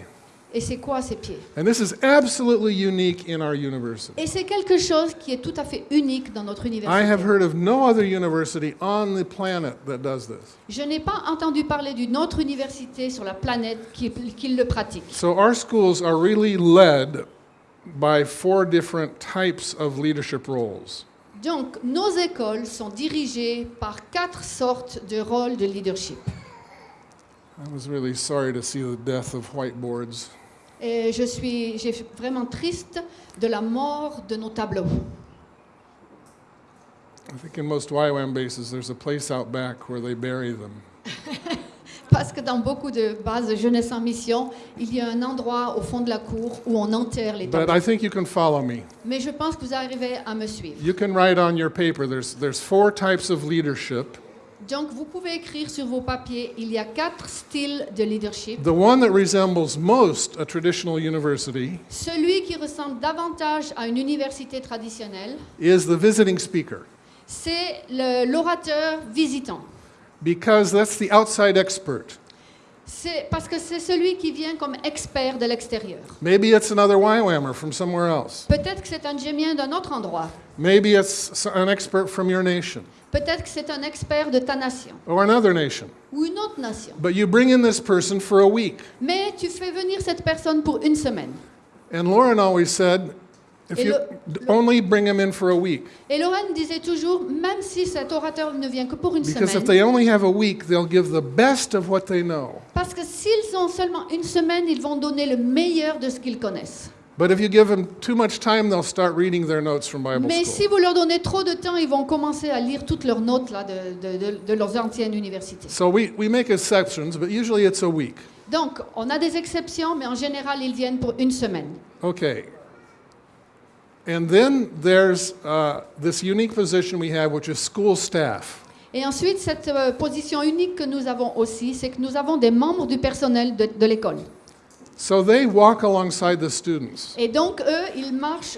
Et c'est quoi ces pieds? And this is absolutely unique in our university. Et c'est quelque chose qui est tout à fait unique dans notre I université. have heard of no other university on the planet that does this. Je n'ai pas entendu parler d'une autre université sur la planète qui, qui le pratique. So our schools are really led by four different types of leadership roles. Donc, nos écoles sont dirigées par quatre sortes de rôles de leadership. I was really sorry to see the death of whiteboards. Et je suis j'ai vraiment triste de la mort de nos tableaux. I think in most YWAM bases, there's a place out back where they bury them. (laughs) Parce que dans beaucoup de bases de jeunesse en mission, il y a un endroit au fond de la cour où on enterre les But tableaux. I think you can follow me. Mais je pense que vous arrivez à me suivre. You can write on your paper. There's there's four types of leadership. Donc, vous pouvez écrire sur vos papiers, il y a quatre styles de leadership. The one that resembles most a traditional university Celui qui ressemble davantage à une université traditionnelle, is the visiting speaker c'est le- l'orateur visitant. because that's the outside expert. C'est parce que c'est celui qui vient comme expert de l'extérieur. Maybe it's another YWAMer from somewhere else. Peut-être que c'est un gémien d'un autre endroit. Maybe it's an expert from your nation Peut-être que c'est un expert de ta nation or another nation. ou une autre nation. But you bring in this person for a week. Mais tu fais venir cette personne pour une semaine. And Lauren always said, if you only bring in for a week. Et Lorraine disait toujours, même si cet orateur ne vient que pour une Because if semaine, they only have a week, they'll give the best of what they know. parce que s'ils ont seulement une semaine, ils vont donner le meilleur de ce qu'ils connaissent. But if you give them too much time, they'll start reading their notes from Bible Mais school. si vous leur donnez trop de temps, ils vont commencer à lire toutes leurs notes là, de, de- de- de leurs anciennes universités. So we, we make exceptions, but usually it's a week. Donc, on a des exceptions, mais en général, ils viennent pour une semaine. Okay. And then there's uh, this unique position we have, which is school staff. Et ensuite, cette euh, position unique que nous avons aussi, c'est que nous avons des membres du personnel de, de l'école. So they walk alongside the students Et donc, eux, ils marchent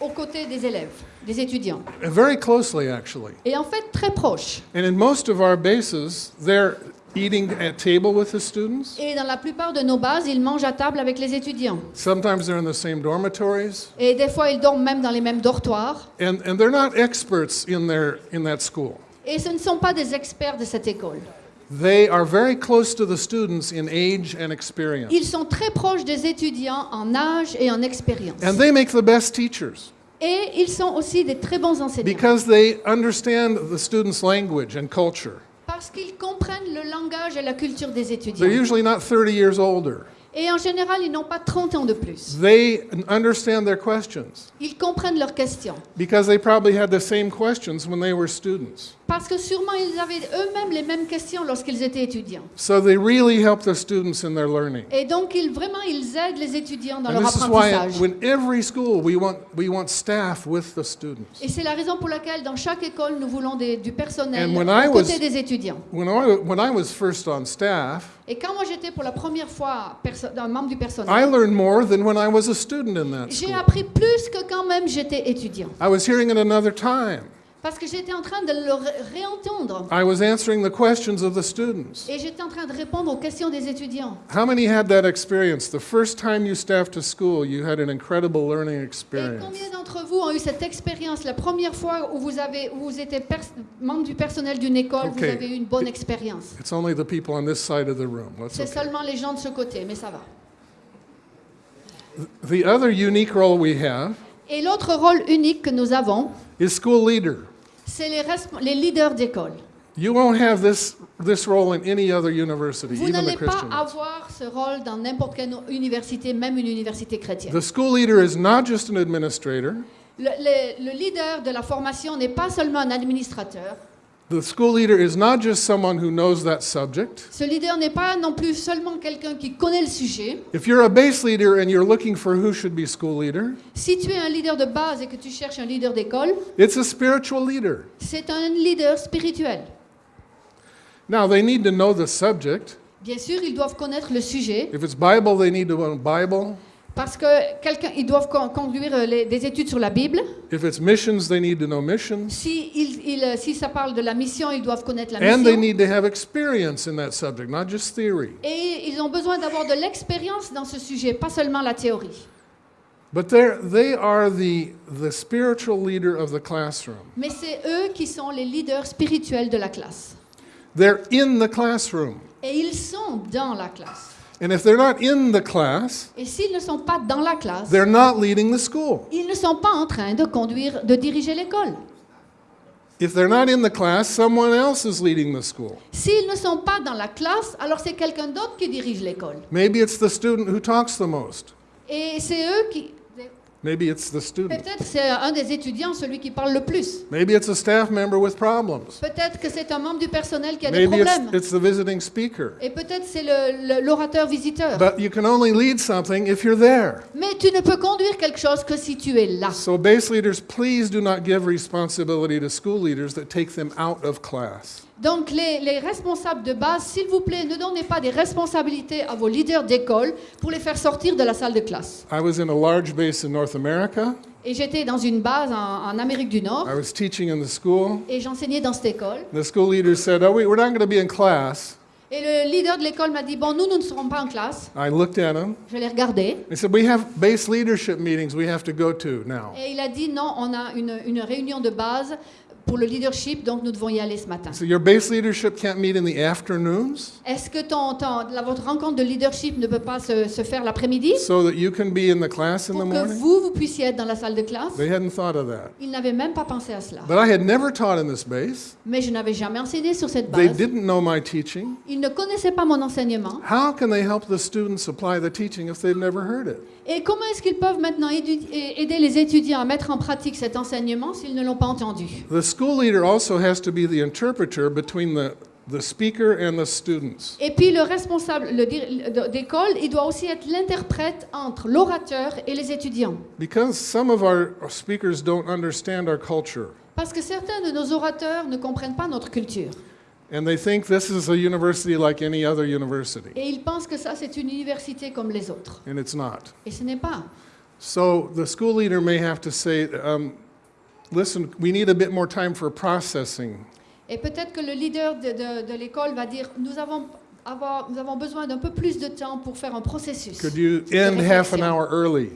aux côtés des élèves, des étudiants. very closely, actually. Et en fait, très proches. And in most of our bases, they're eating at table with the students. Et dans la plupart de nos bases, ils mangent à table avec les étudiants. Sometimes they're in the same dormitories. Et des fois, ils dorment même dans les mêmes dortoirs. And, and they're not experts in, their, in that school. Et ce ne sont pas des experts de cette école. They are very close to the students in age and experience. Ils sont très proches des étudiants en âge et en expérience. And they make the best teachers Et ils sont aussi des très bons enseignants. because they understand the students' language and culture. Parce qu'ils comprennent le langage et la culture des They're étudiants. usually not 30 years older. Et en général, ils n'ont pas 30 ans de plus. They understand their questions Ils comprennent leurs questions. because they probably had the same questions when they were students. Parce que sûrement, ils avaient eux-mêmes les mêmes questions lorsqu'ils étaient étudiants. So they really help the students in their learning. Et donc, ils, vraiment, ils aident les étudiants dans And leur this is why apprentissage. when every school we want we want staff with the students. Et c'est la raison pour laquelle, dans chaque école, nous voulons des- du personnel And when I des étudiants. When I when I was first on staff, Et quand moi, j'étais pour la première fois un membre du I personnel, learned more than when I was a student in that j'ai appris plus que quand même j'étais étudiant. I was hearing it another time. Parce que j'étais en train de le ré- réentendre. I was answering the questions of the students. Et j'étais en train de répondre aux questions des étudiants. How many had that experience? The first time you staffed a school, you had an incredible learning Et experience. combien d'entre vous ont eu cette expérience la première fois où vous, avez, où vous étiez membre du personnel d'une école, Ok. vous avez eu une bonne expérience? It's only the people on this side of the room. C'est okay. seulement les gens de ce côté, mais ça va. The other unique role we have Et l'autre rôle unique que nous avons, is school leader. C'est les, leaders d'école. You won't have this, this role in any other university, Vous even the n'allez pas Christian ones. avoir ce rôle dans n'importe quelle université, même une université chrétienne. The school leader is not just an administrator. Le, le- le leader de la formation n'est pas seulement un administrateur. The school leader is not just someone who knows that subject. Ce leader n'est pas non plus seulement quelqu'un qui connaît le sujet. If you're a base leader and you're looking for who should be school leader, Si tu es un leader de base et que tu cherches un leader d'école, it's a spiritual leader. c'est un leader spirituel. Now, they need to know the subject. Bien sûr, ils doivent connaître le sujet If it's Bible, they need to know Bible. Parce que quelqu'un, ils doivent con- conduire euh, les- des études sur la Bible. If it's missions, they need to know missions. Si, il- il- si ça parle de la mission, ils doivent connaître la And they mission. need to have experience in that subject, not just theory. Et ils ont besoin d'avoir de l'expérience dans ce sujet, pas seulement la théorie. But they're, they are the, the spiritual leader of the classroom. Mais c'est eux qui sont les leaders spirituels de la classe. They're in the classroom. Et ils sont dans la classe. And if they're not in the class, Et s'ils ne sont pas dans la classe, they're not leading the school. ils ne sont pas en train de conduire, de diriger l'école. If they're not in the class, someone else is leading the school. S'ils ne sont pas dans la classe, alors c'est quelqu'un d'autre qui dirige l'école. Maybe it's the student who talks the most. Et c'est eux qui... Maybe it's the student. Peut-être c'est un des étudiants, celui qui parle le plus. Maybe it's a staff member with problems. Peut-être que c'est un membre du personnel qui a des Maybe it's, problèmes. it's the visiting speaker. Et peut-être c'est le- le- l'orateur visiteur. But you can only lead something if you're there. Mais tu ne peux conduire quelque chose que si tu es là. So, base leaders, please do not give responsibility to school leaders that take them out of class. Donc les, les responsables de base, s'il vous plaît, ne donnez pas des responsabilités à vos leaders d'école pour les faire sortir de la salle de classe. I was in a large base in North America. Et j'étais dans une base en, en Amérique du Nord I was teaching in the school. et j'enseignais dans cette école. The school leader said, Oh, we, we're not going to be in class. Et le leader de l'école m'a dit, bon, nous, nous ne serons pas en classe. I looked at him. Je l'ai regardé. He said, We have base leadership meetings we have to go to now. Et il a dit, non, on a une, une réunion de base pour le leadership, donc nous devons y aller ce matin. So, your base leadership can't meet in the afternoons? Est-ce que ton, ton- la- votre rencontre de leadership ne peut pas se, se faire l'après-midi? So that you can be in the class in the pour que morning? vous, vous puissiez être dans la salle de classe? They hadn't thought of that. Il n'avait même pas pensé à cela. But I had never taught in this base. Mais je n'avais jamais enseigné sur cette They base. didn't know my teaching. Ils ne connaissaient pas mon enseignement. How can they help the students apply the teaching if they've never heard it? Et comment est-ce qu'ils peuvent maintenant aider les étudiants à mettre en pratique cet enseignement s'ils ne l'ont pas entendu? The school leader also has to be the interpreter between the, the speaker and the students. Et puis le responsable d'école, il doit aussi être l'interprète entre l'orateur et les étudiants. Because some of our speakers don't understand our culture Parce que certains de nos orateurs ne comprennent pas notre culture. And they think this is a university like any other university, Et ils pensent que ça, c'est une université comme les autres. and it's not. Et ce n'est pas. So the school leader may have to say, um, listen, we need a bit more time for processing. Et peut-être que le leader de, de- de l'école va dire, nous avons, avoir- nous avons besoin d'un peu plus de temps pour faire un processus. Could you end half an hour early?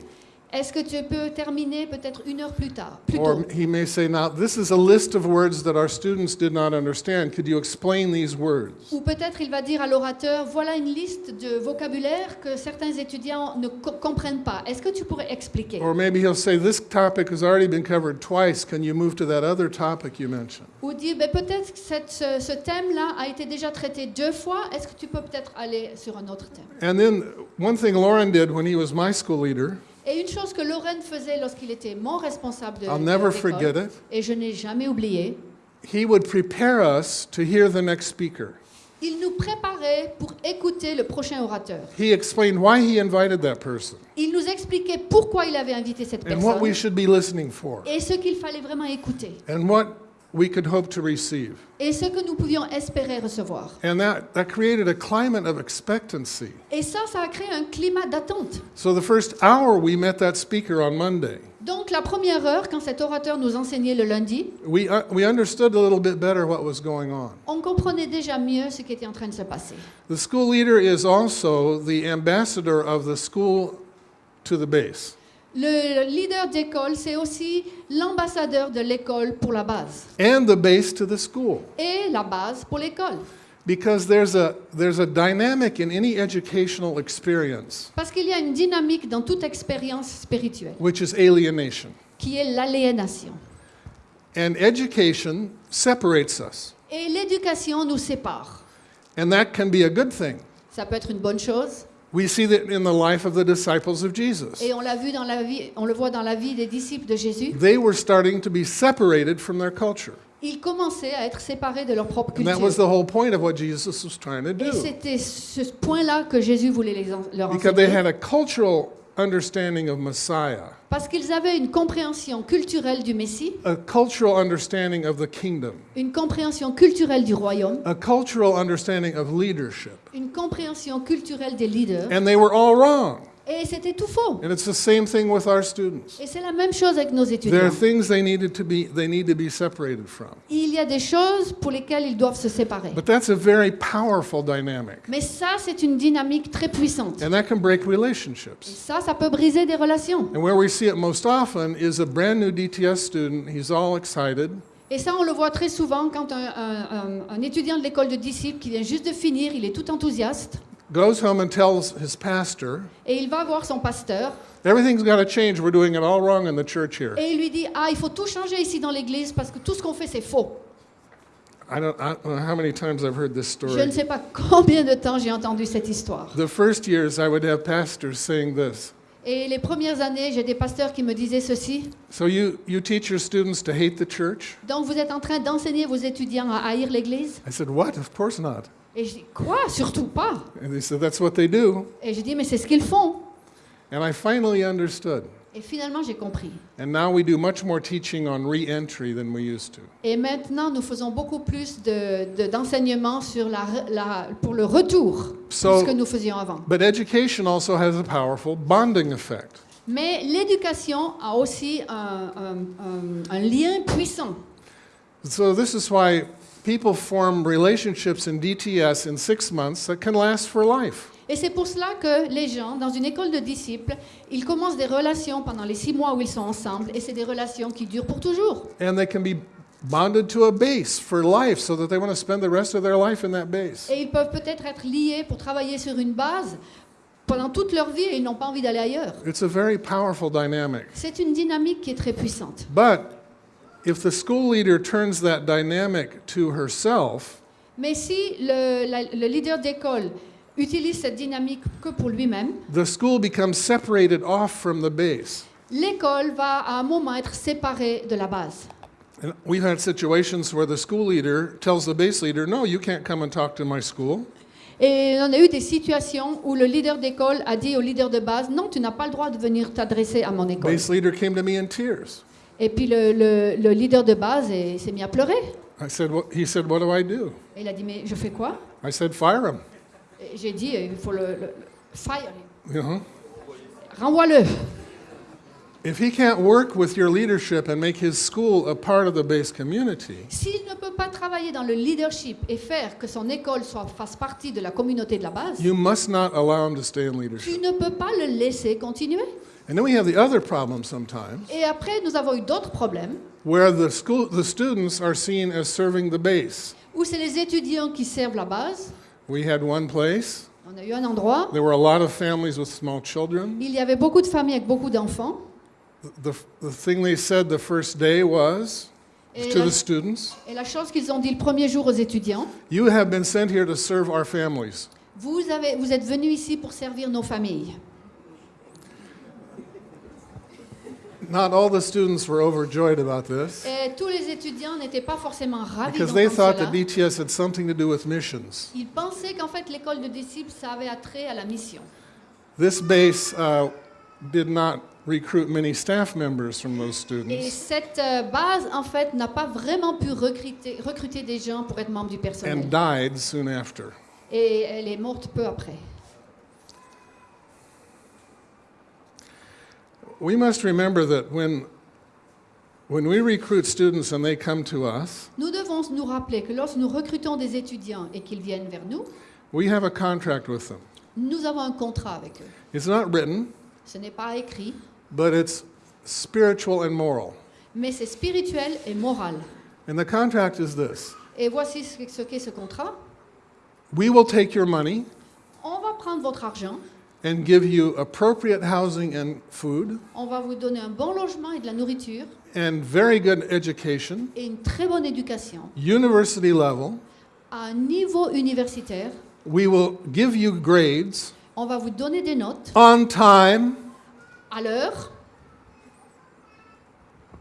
Est-ce que tu peux terminer peut-être une heure plus tard plus Or tôt? he may say, now, this is a list of words that our students did not understand. Could you explain these words? Ou peut-être il va dire à l'orateur, voilà une liste de vocabulaire que certains étudiants ne co- comprennent pas. Est-ce que tu pourrais expliquer? Or maybe he'll say, this topic has already been covered twice. Can you move to that other topic you mentioned? Ou dire, ben, peut-être que cette- ce, ce thème-là a été déjà traité deux fois. Est-ce que tu peux peut-être aller sur un autre thème? And then one thing Lauren did when he was my school leader, Et une chose que Lorraine faisait lorsqu'il était mon responsable de I'll de never l'école, forget it, et je n'ai jamais oublié, he would prepare us to hear the next speaker. il nous préparait pour écouter le prochain orateur. He explained why he invited that person Il nous expliquait pourquoi il avait invité cette and what we personne should be listening for et ce qu'il fallait vraiment écouter and what we could hope to receive. et ce que nous pouvions espérer recevoir. And that, that created a climate of expectancy. Et ça, ça a créé un climat d'attente. So the first hour we met that speaker on Monday, Donc la première heure, quand cet orateur nous enseignait le lundi, we, uh, we understood a little bit better what was going on. on comprenait déjà mieux ce qui était en train de se passer. The school leader is also the ambassador of the school to the base. Le leader d'école, c'est aussi l'ambassadeur de l'école pour la base and the base to the school. et la base pour l'école. Because there's a, there's a dynamic in any educational experience, Parce qu'il y a une dynamique dans toute expérience spirituelle which is alienation. qui est l'aliénation. And education separates us. Et l'éducation nous sépare. And that can be a good thing. Ça peut être une bonne chose. We see that in the life of the disciples of Jesus. Et on l'a vu dans la vie, on le voit dans la vie des disciples de Jésus. They were starting to be separated from their culture. Ils commençaient à être séparés de leur propre And that was culture. the whole point of what Jesus was trying to Et do. c'était ce point-là que Jésus voulait les en- leur Because they enseigner. had a cultural understanding of Messiah, Parce qu'ils avaient une compréhension culturelle du Messie, a cultural understanding of the kingdom, une compréhension culturelle du royaume, a cultural understanding of leadership. une compréhension culturelle des leaders. And they were all wrong. Et c'était tout faux. And it's the same thing with our students. Et c'est la même chose avec nos There étudiants. are things they needed to be they need to be separated from. Il y a des choses pour lesquelles ils doivent se séparer. But that's a very powerful dynamic. Mais ça, c'est une dynamique très puissante. And that can break Et relationships. ça, ça peut briser des relations. And where we see it most often is a brand new DTS student, he's all excited, Et ça, on le voit très souvent quand un, un- un- un étudiant de l'école de disciples qui vient juste de finir, il est tout enthousiaste. Goes home and tells his pastor, et il va voir son pasteur Everything's got to change. We're doing it all wrong in the church here. et il lui dit Ah, il faut tout changer ici dans l'église parce que tout ce qu'on fait, c'est faux. I don't, I don't know how many times I've heard this Je ne sais pas combien de temps j'ai entendu cette histoire. The first years, I would have pastors saying this. Et les premières années, j'ai des pasteurs qui me disaient ceci. So you, you teach your students to hate the church? Donc vous êtes en train d'enseigner vos étudiants à haïr l'église? I said, What? Of course not. Et je dis Quoi? Surtout pas. And they said, That's what they do. Et je dis Mais c'est ce qu'ils font. And I finally understood. Et finalement, j'ai compris. And now we do much more teaching on re entry than we used to. Et maintenant, nous faisons beaucoup plus de- de- d'enseignements sur la, la- pour le retour So- de ce que nous faisions avant. But education also has a powerful bonding effect. Mais l'éducation a aussi un, un- un- un lien puissant. So this is why people form relationships in DTS in six months that can last for life. Et c'est pour cela que les gens, dans une école de disciples, ils commencent des relations pendant les six mois où ils sont ensemble, et c'est des relations qui durent pour toujours. And they can be bonded to a base for life so that they want to spend the rest of their life in that base. Et ils peuvent peut-être être liés pour travailler sur une base pendant toute leur vie et ils n'ont pas envie d'aller ailleurs. It's a very powerful dynamic. C'est une dynamique qui est très puissante. But if the school leader turns that dynamic to herself, Mais si le, la- le leader d'école utilise cette dynamique que pour lui-même, the school becomes separated off from the base. l'école va à un moment être séparée de la base. And we've had situations where the school leader tells the base leader, No, you can't come and talk to my school. Et on a eu des situations où le leader d'école a dit au leader de base, non, tu n'as pas le droit de venir t'adresser à mon école. Base leader came to me in tears. Et puis le, le- le leader de base est- s'est mis à pleurer. I said, what? He said, What do I do? Et il a dit, mais je fais quoi? I said, Fire him. Et J'ai dit, il faut le, le- le- fire, You know? renvoie-le. If he can't work with your leadership and make his school a part of the base community, S'il ne peut pas travailler dans le leadership et faire que son école soit, fasse partie de la communauté de la base, you must not allow him to stay in tu leadership. ne peux pas le laisser continuer. And then we have the other problem sometimes Et après, nous avons eu d'autres problèmes where the school the students are seen as serving the base. où c'est les étudiants qui servent la base. We had one place, On a eu un endroit, there were a lot of families with small children. il y avait beaucoup de familles avec beaucoup d'enfants. The, the thing they said the first day was Et, to la- the students, et la chose qu'ils ont dit le premier jour aux étudiants, You have been sent here to serve our families. vous, avez, vous êtes venus ici pour servir nos familles. Not all the students were overjoyed about this Et tous les étudiants n'étaient pas forcément ravis because they thought that. DTS had something to do with missions. Ils pensaient qu'en fait l'école de disciples, ça avait attrait à la mission. This base uh, did not recruit many staff members from those Et students. cette euh, base, en fait, n'a pas vraiment pu recruter, recruter des gens pour être membre du personnel. and died soon after. Et elle est morte peu après. We must remember that when, when we recruit students and they come to us, Nous devons nous rappeler que lorsque nous recrutons des étudiants et qu'ils viennent vers nous, we have a contract with them. nous avons un contrat avec eux. It's not written, Ce n'est pas écrit, but it's spiritual and moral. mais c'est spirituel et moral. And the contract is this Et voici ce qu'est ce contrat. We will take your money On va prendre votre argent, and give you appropriate housing and food on va vous donner un bon logement et de la nourriture and very good education, et une très bonne éducation university level. à un niveau universitaire. We will give you grades On va vous donner des notes on time. à l'heure.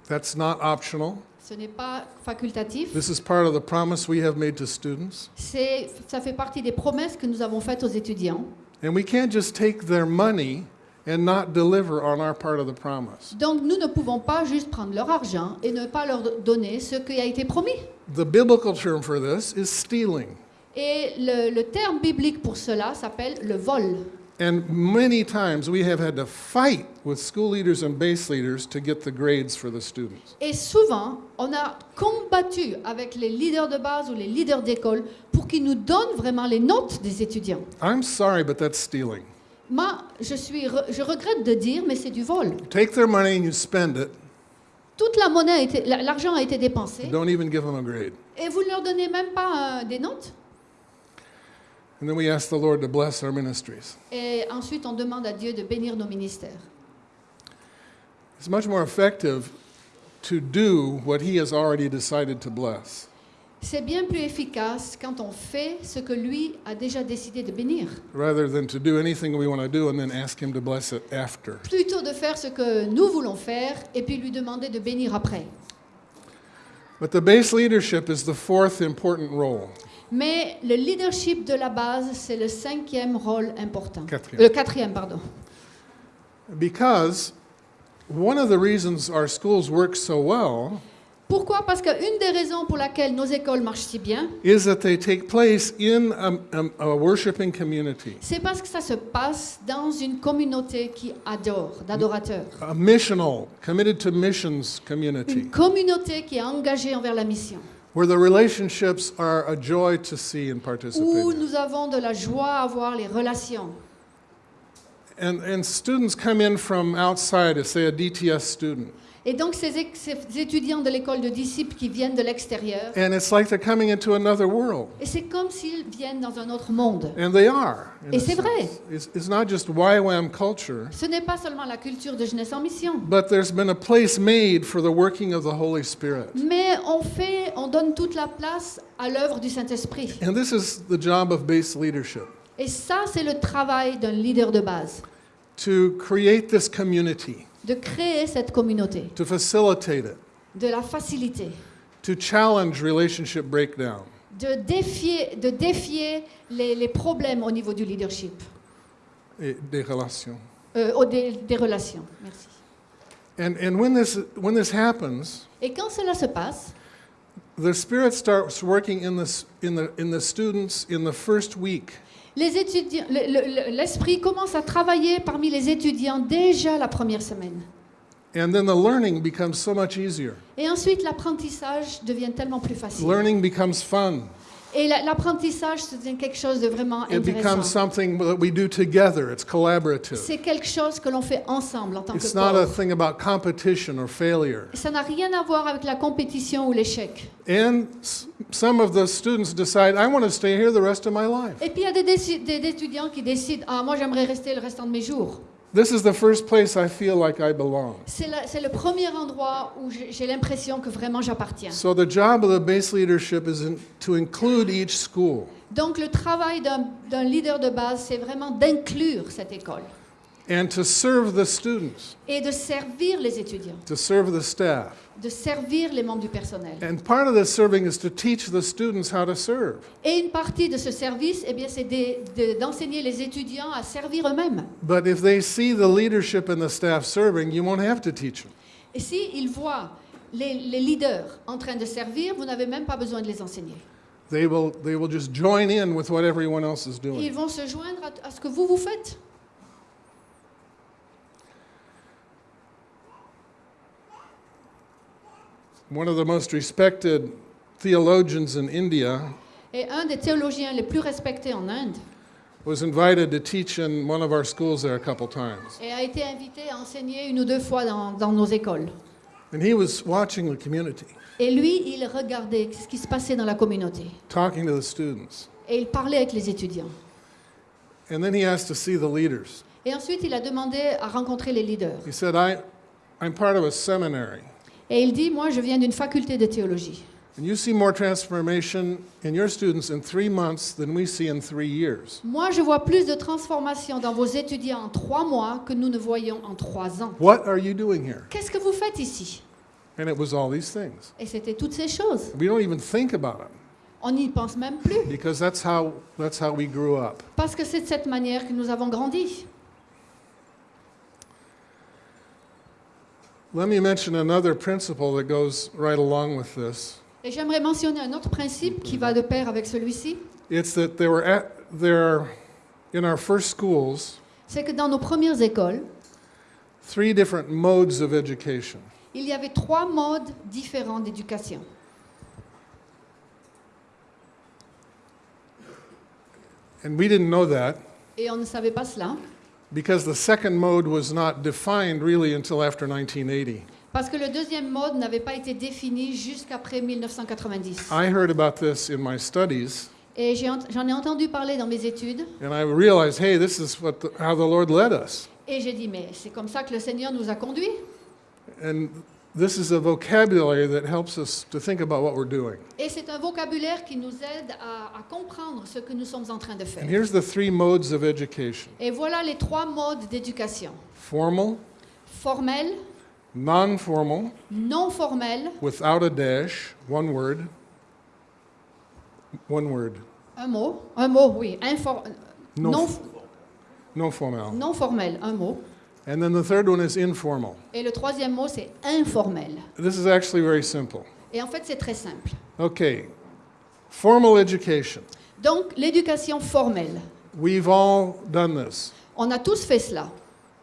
That's not optional. Ce n'est pas facultatif. This is part of the promise we have made to students. C'est, ça fait partie des promesses que nous avons faites aux étudiants. And we can't just take their money and not deliver on our part of the promise. Donc nous ne pouvons pas juste prendre leur argent et ne pas leur donner ce qui a été promis. The biblical term for this is stealing. Et le, le terme biblique pour cela s'appelle le vol. And many times we have had to fight with school leaders and base leaders to get the grades for the students. Et souvent, on a combattu avec les leaders de base ou les leaders d'école pour qu'ils nous donnent vraiment les notes des étudiants. I'm sorry, but that's stealing. Moi, je, suis, re- je regrette de dire, mais c'est du vol. Take their money and you spend it, Toute la monnaie, l'argent a été dépensé don't even give them a grade. et vous ne leur donnez même pas euh, des notes. And then we ask the Lord to bless our ministries. Et ensuite, on demande à Dieu de bénir nos ministères. It's much more effective to do what He has already decided to bless. C'est bien plus efficace quand on fait ce que lui a déjà décidé de bénir, rather than to do anything we want to do and then ask Him to bless it after. plutôt de faire ce que nous voulons faire et puis lui demander de bénir après. But the base leadership is the fourth important role. Mais le leadership de la base, c'est le cinquième rôle important. Quatrième. Le quatrième, pardon. Because one of the reasons our schools work so well Pourquoi? Parce qu'une des raisons pour laquelle nos écoles marchent si bien, is that they take place in a, a, a worshiping community, c'est parce que ça se passe dans une communauté qui adore, d'adorateurs. a missional, committed to missions community, Une communauté qui est engagée envers la mission, where the relationships are a joy to see and participate où nous avons de la joie à voir les relations. And, and students come in from outside, say a DTS student, Et donc ces, étudiants de l'école de disciples qui viennent de l'extérieur, and it's like they're coming into another world. et c'est comme s'ils viennent dans un autre monde. And they are. in Et a c'est vrai. It's, it's not just YWAM culture, Ce n'est pas seulement la culture de jeunesse en mission, but there's been a place made for the working of the Holy Spirit. mais on fait, on donne toute la place à l'œuvre du Saint-Esprit. And this is the job of base leadership Et ça, c'est le travail d'un leader de base, to create this community, de créer cette communauté, to facilitate it, de la faciliter, to challenge relationship breakdown, de défier, de défier les, les problèmes au niveau du leadership, et des relations. euh, au- des, des relations. Merci. And, and when, this, when this happens, Et quand cela se passe, the Spirit starts working in the, in, the, in the students in the first week. Le- le- l'esprit commence à travailler parmi les étudiants déjà la première semaine. And then the learning becomes so much easier. Et ensuite, l'apprentissage devient tellement plus facile. Learning becomes fun. Et la- l'apprentissage, c'est quelque chose de vraiment It becomes intéressant. something that we do together. It's collaborative. C'est quelque chose que l'on fait ensemble en tant que It's not a corps. thing about competition or failure. Ça n'a rien à voir avec la compétition ou l'échec. And s- some of the students decide, I want to stay here the rest of my life. Et puis il y a des, déci- des étudiants qui décident Ah, moi j'aimerais rester le restant de mes jours. This is the first place I feel like I belong. C'est le premier endroit où j'ai l'impression que vraiment j'appartiens. So the job of the base leadership is in, to include each school. Donc le travail d'un leader de base, c'est vraiment d'inclure cette école and to serve the students, et de servir les étudiants, to serve the staff. De servir les membres du personnel. And part of this serving is to teach the students how to serve. Et une partie de ce service, eh bien, c'est de- d'enseigner les étudiants à servir eux-mêmes. But if they see the leadership and the staff serving, you won't have to teach them. Et s'ils voient les, les leaders en train de servir, vous n'avez même pas besoin de les enseigner. They will, they will just join in with what everyone else is Ils doing. vont se joindre à, à ce que vous, vous faites. One of the most respected theologians in India Et un des théologiens les plus respectés en Inde was invited to teach in one of our schools there a couple times. et a été invité à enseigner une ou deux fois dans, dans nos écoles. And he was watching the community, Et lui, il regardait ce qui se passait dans la communauté. talking to the students. Et il parlait avec les étudiants. And then he asked to see the leaders. Et ensuite, il a demandé à rencontrer les leaders. He said, I, I'm part of a seminary. Et il dit, moi, je viens d'une faculté de théologie. And you see more transformation in your students in three months than we see in three years. Moi, je vois plus de transformation dans vos étudiants en trois mois que nous ne voyons en trois ans. What are you doing here? Qu'est-ce que vous faites ici? And it was all these things. Et c'était toutes ces choses. We don't even think about them On n'y pense même plus. because that's how, that's how we grew up. Parce que c'est de cette manière que nous avons grandi. Let me mention another principle that goes right along with this. Et j'aimerais mentionner un autre principe qui va de pair avec celui-ci. It's that there were at, there, in our first schools, C'est que dans nos premières écoles, three different modes of education. il y avait trois modes différents d'éducation. And we didn't know that Et on ne savait pas cela. Because the second mode was not defined really until after 1980. Parce que le deuxième mode n'avait pas été défini jusqu'après 1990. I heard about this in my studies, Et j'en ai entendu parler dans mes études. And I realized, hey, this is what the, how the Lord led us. Et j'ai dit, mais c'est comme ça que le Seigneur nous a conduits. And this is a vocabulary that helps us to think about what we're doing. Et c'est un vocabulaire qui nous aide à, à comprendre ce que nous sommes en train de faire. And here's the three modes of education Et voilà les trois modes d'éducation. formal, Formel, non formal, non formel, without a dash, one word. One word. un mot, un mot, oui, infor- No, non, no formal. non formel, un mot. And then the third one is informal. Et le troisième mot, c'est informel. This is actually very simple. Et en fait, c'est très simple. Okay, formal education. Donc, l'éducation formelle. We've all done this. On a tous fait cela.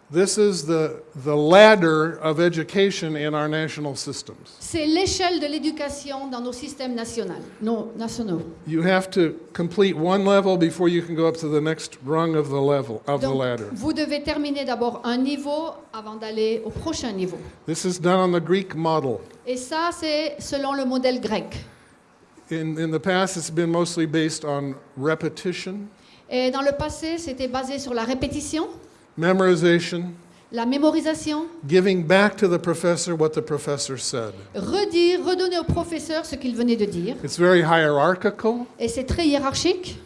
This is the, the ladder of education in our national systems. C'est l'échelle de l'éducation dans nos systèmes nationaux. nos- nationaux. You have to complete one level before you can go up to the next rung of the level of the Donc, ladder. vous devez terminer d'abord un niveau avant d'aller au prochain niveau. This is done on the Greek model. Et ça, c'est selon le modèle grec. In, in the past, it's been mostly based on repetition, Et dans le passé, c'était basé sur la répétition, memorization, la mémorisation, giving back to the professor what the professor said. redire, redonner au professeur ce qu'il venait de dire. It's very hierarchical. Et c'est très hiérarchique.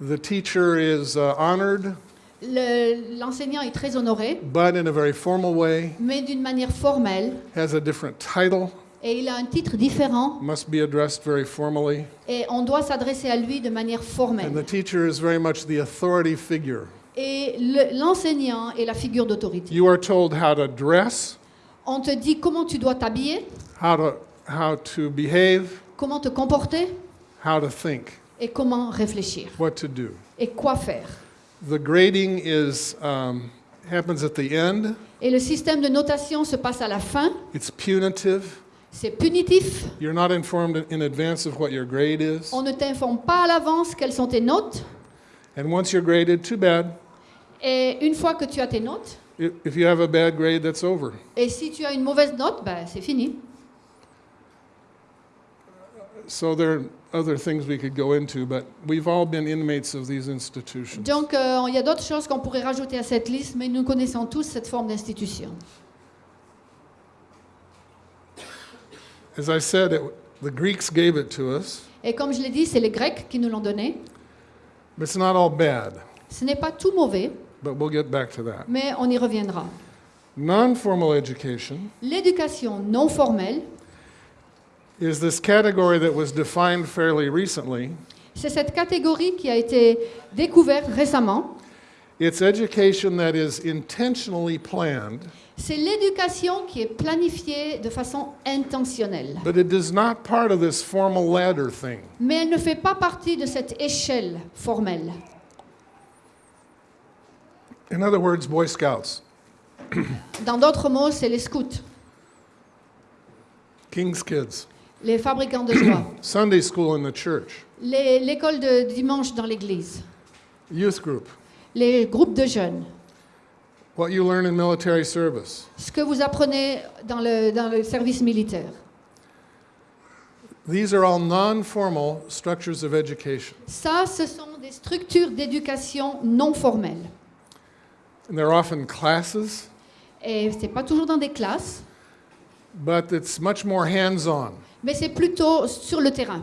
The teacher is uh, honored, Le- L'enseignant est très honoré, but in a very formal way, mais d'une manière formelle. has a different title, Et il a un titre différent. must be addressed very formally. Et on doit s'adresser à lui de manière And the formelle. teacher is very much the authority figure. Et le- l'enseignant est la figure d'autorité. You are told how to dress, On te dit comment tu dois t'habiller, how to, how to behave, comment te comporter how to think, et comment réfléchir what to do. et quoi faire. The grading is, um, happens at the end. Et le système de notation se passe à la fin. It's punitive. C'est punitif. You're not informed in advance of what your grade is. On ne t'informe pas à l'avance quelles sont tes notes. And once you're graded, too bad. Et une fois que tu as tes notes, I- If you have a bad grade, that's over. et si tu as une mauvaise note, ben, c'est fini. So there are other things we could go into, but we've all been inmates of these institutions. Donc euh, il y a d'autres choses qu'on pourrait rajouter à cette liste, mais nous connaissons tous cette forme d'institution. As I said, it, the Greeks gave it to us, Et comme je l'ai dit, c'est les Grecs qui nous l'ont donné. but it's not all bad. Ce n'est pas tout mauvais, But we'll get back to that. mais on y reviendra. Education L'éducation non formelle, is this category that was defined fairly recently. c'est cette catégorie qui a été découverte récemment. It's education that is intentionally planned, C'est l'éducation qui est planifiée de façon intentionnelle. but it is not part of this formal ladder thing. Mais elle ne fait pas partie de cette échelle formelle. In other words, Boy Scouts, Dans d'autres mots, c'est les scouts, King's Kids, les fabricants de joie, (clears throat) Sunday school in the church, l'école de dimanche dans l'église, youth group, les groupes de jeunes, what you learn in military service. ce que vous apprenez dans le, dans le service militaire. These are all non formal structures of education. Ça, ce sont des structures d'éducation non formelles. And they're often classes, Et ce n'est pas toujours dans des classes, but it's much more hands on. mais c'est plutôt sur le terrain.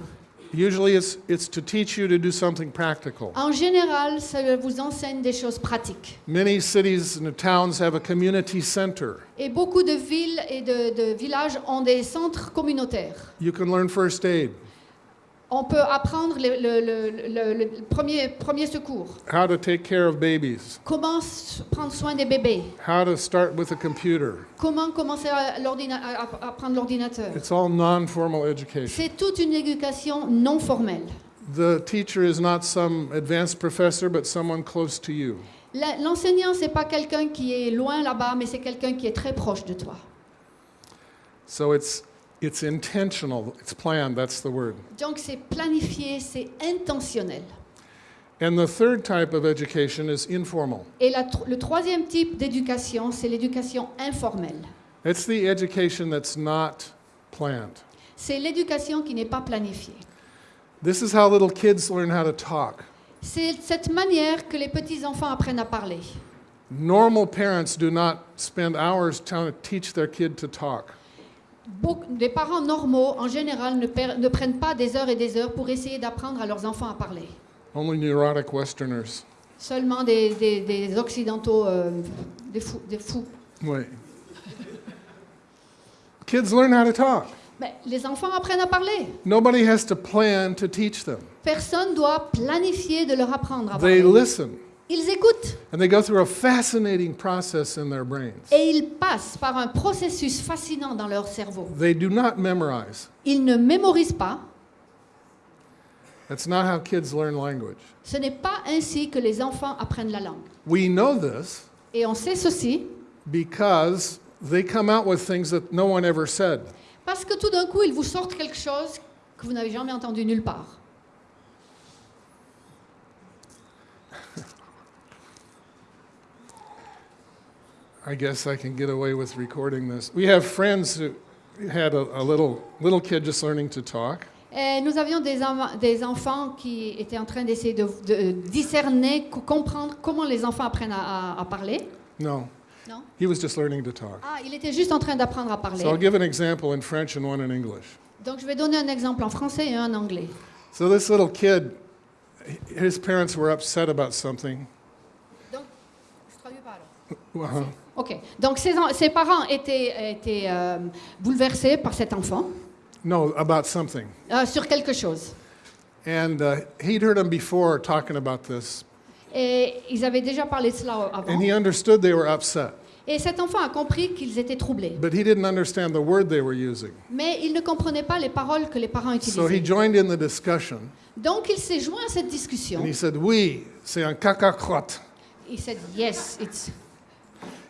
Usually it's, it's to teach you to do something practical. En général, ça vous enseigne des choses pratiques. Many cities and towns have a community center. Et beaucoup de villes et de, de villages ont des centres communautaires. You can learn first aid, On peut apprendre le, le- le- le- le premier, premier secours, how to take care of babies, comment prendre soin des bébés, how to start with a computer. comment commencer à, l'ordina- à- à- à prendre l'ordinateur. It's all non formal education. C'est toute une éducation non formelle. The teacher is not some advanced professor, but someone close to you. La- L'enseignant, c'est pas quelqu'un qui est loin là-bas, mais c'est quelqu'un qui est très proche de toi. So it's, it's intentional, it's planned, that's the word. Donc c'est planifié, c'est intentionnel. And the third type of education is informal. Et la le troisième type d'éducation, c'est l'éducation informelle. It's the education that's not planned. C'est l'éducation qui n'est pas planifiée. This is how little kids learn how to talk. C'est cette manière que les petits-enfants apprennent à parler. Normal parents do not spend hours trying to teach their kid to talk. Beaucoup, des parents normaux, en général, ne, per- ne prennent pas des heures et des heures pour essayer d'apprendre à leurs enfants à parler. Only neurotic Westerners. Seulement des, des- des occidentaux, euh, des, fous, des fous. Kids learn how to talk. Mais les enfants apprennent à parler. Nobody has to plan to teach them. Personne doit planifier de leur apprendre à They parler. listen Ils écoutent and they go through a fascinating process in their brains. et ils passent par un processus fascinant dans leur cerveau. They do not memorize. Ils ne mémorisent pas. That's not how kids learn language. Ce n'est pas ainsi que les enfants apprennent la langue. We know this Et on sait ceci because they come out with things that no one ever said. parce que tout d'un coup, ils vous sortent quelque chose que vous n'avez jamais entendu nulle part. I guess I can get away with recording this. We have friends who had a, a little little kid just learning to talk, Et nous avions des, enfants qui étaient en train d'essayer de, de discerner, co- comprendre comment les enfants apprennent à, à- à parler. No, Non he was just learning to talk. Ah, il était juste en train d'apprendre à parler. So I'll give an example in French and one in English. Donc je vais donner un exemple en français et un en anglais. So this little kid, his parents were upset about something. Donc, je traduis pas alors. Ok. Donc ses, en- ses parents étaient, étaient euh, bouleversés par cet enfant? No, about something. euh, sur quelque chose. And uh, he'd heard him before talking about this, Et ils avaient déjà parlé de cela avant. and he understood they were upset, Et cet enfant a compris qu'ils étaient troublés. but he didn't understand the word they were using. Mais il ne comprenait pas les paroles que les parents So he utilisaient. joined in the discussion, Donc il s'est joint à cette discussion. and he said, "Oui, c'est un caca-crotte." Il said, yes, it's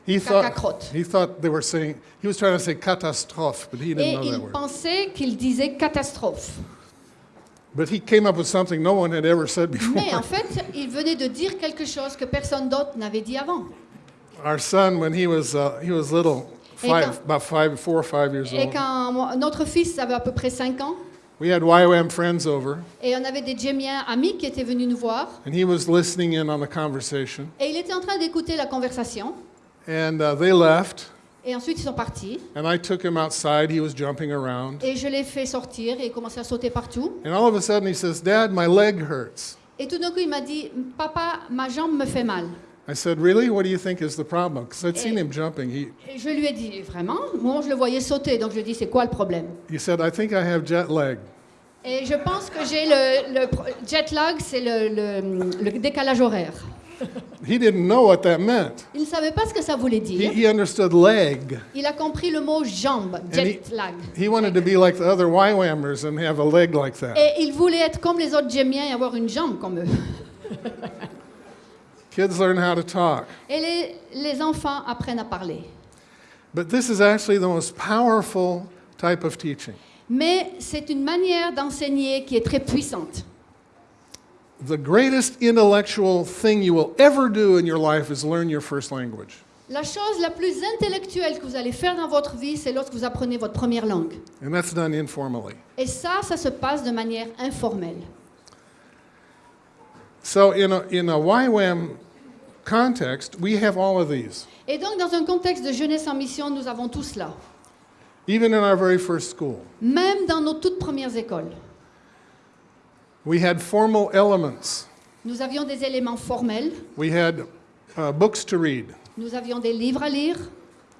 He thought Caca-crotte. he thought they were saying he was trying to say catastrophe, but he Et didn't know il that word. pensait qu'il disait catastrophe. But he came up with something no one had ever said (laughs) Mais en before. fait, il venait de dire quelque chose que personne d'autre n'avait dit avant. Our son, when he was uh, he was little, Et five, quand- about five, four or five years Et old, quand notre fils avait à peu près 5 ans, we had YWAM friends over, et on avait des Djémiens amis qui étaient venus nous voir, and he was listening in on the conversation. et il était en train d'écouter la conversation, And uh, they left, et ensuite ils sont partis, and I took him outside. He was jumping around, et je l'ai fait sortir, et il commençait à sauter partout. and all of a sudden he says, "Dad, my leg hurts." Et tout d'un coup, il m'a dit, papa, ma jambe me fait mal. I said, "Really? What do you think is the problem?" Because I'd seen him jumping. He Et je lui ai dit, vraiment? Moi, je le voyais sauter, donc je lui ai dit, c'est quoi le problème? He said, "I think I have jet lag." Et je pense que j'ai le, jet lag, c'est le, le- le décalage horaire. (laughs) He didn't know what that meant. Il ne savait pas ce que ça voulait He, dire. he understood leg. Il a compris le mot jambe, jet lag. He wanted to be like the other YWAMers and have a leg like that. Et il voulait être comme les autres Djémiens et avoir une jambe comme eux. (laughs) Kids learn how to talk. Et les, les enfants apprennent à parler. But this is actually the most powerful type of teaching. Mais c'est une manière d'enseigner qui est très puissante. The greatest intellectual thing you will ever do in your life is learn your first language. La chose la plus intellectuelle que vous allez faire dans votre vie, c'est lorsque vous apprenez votre première langue. And that's done informally. Et ça, ça se passe de manière informelle. So, in a, in a YWAM context, we have all of these. Et donc, dans un contexte de jeunesse en mission, nous avons tout cela. Even in our very first school, Même dans nos toutes premières écoles, we had formal elements. nous avions des éléments formels, We had uh, books to read. nous avions des livres à lire,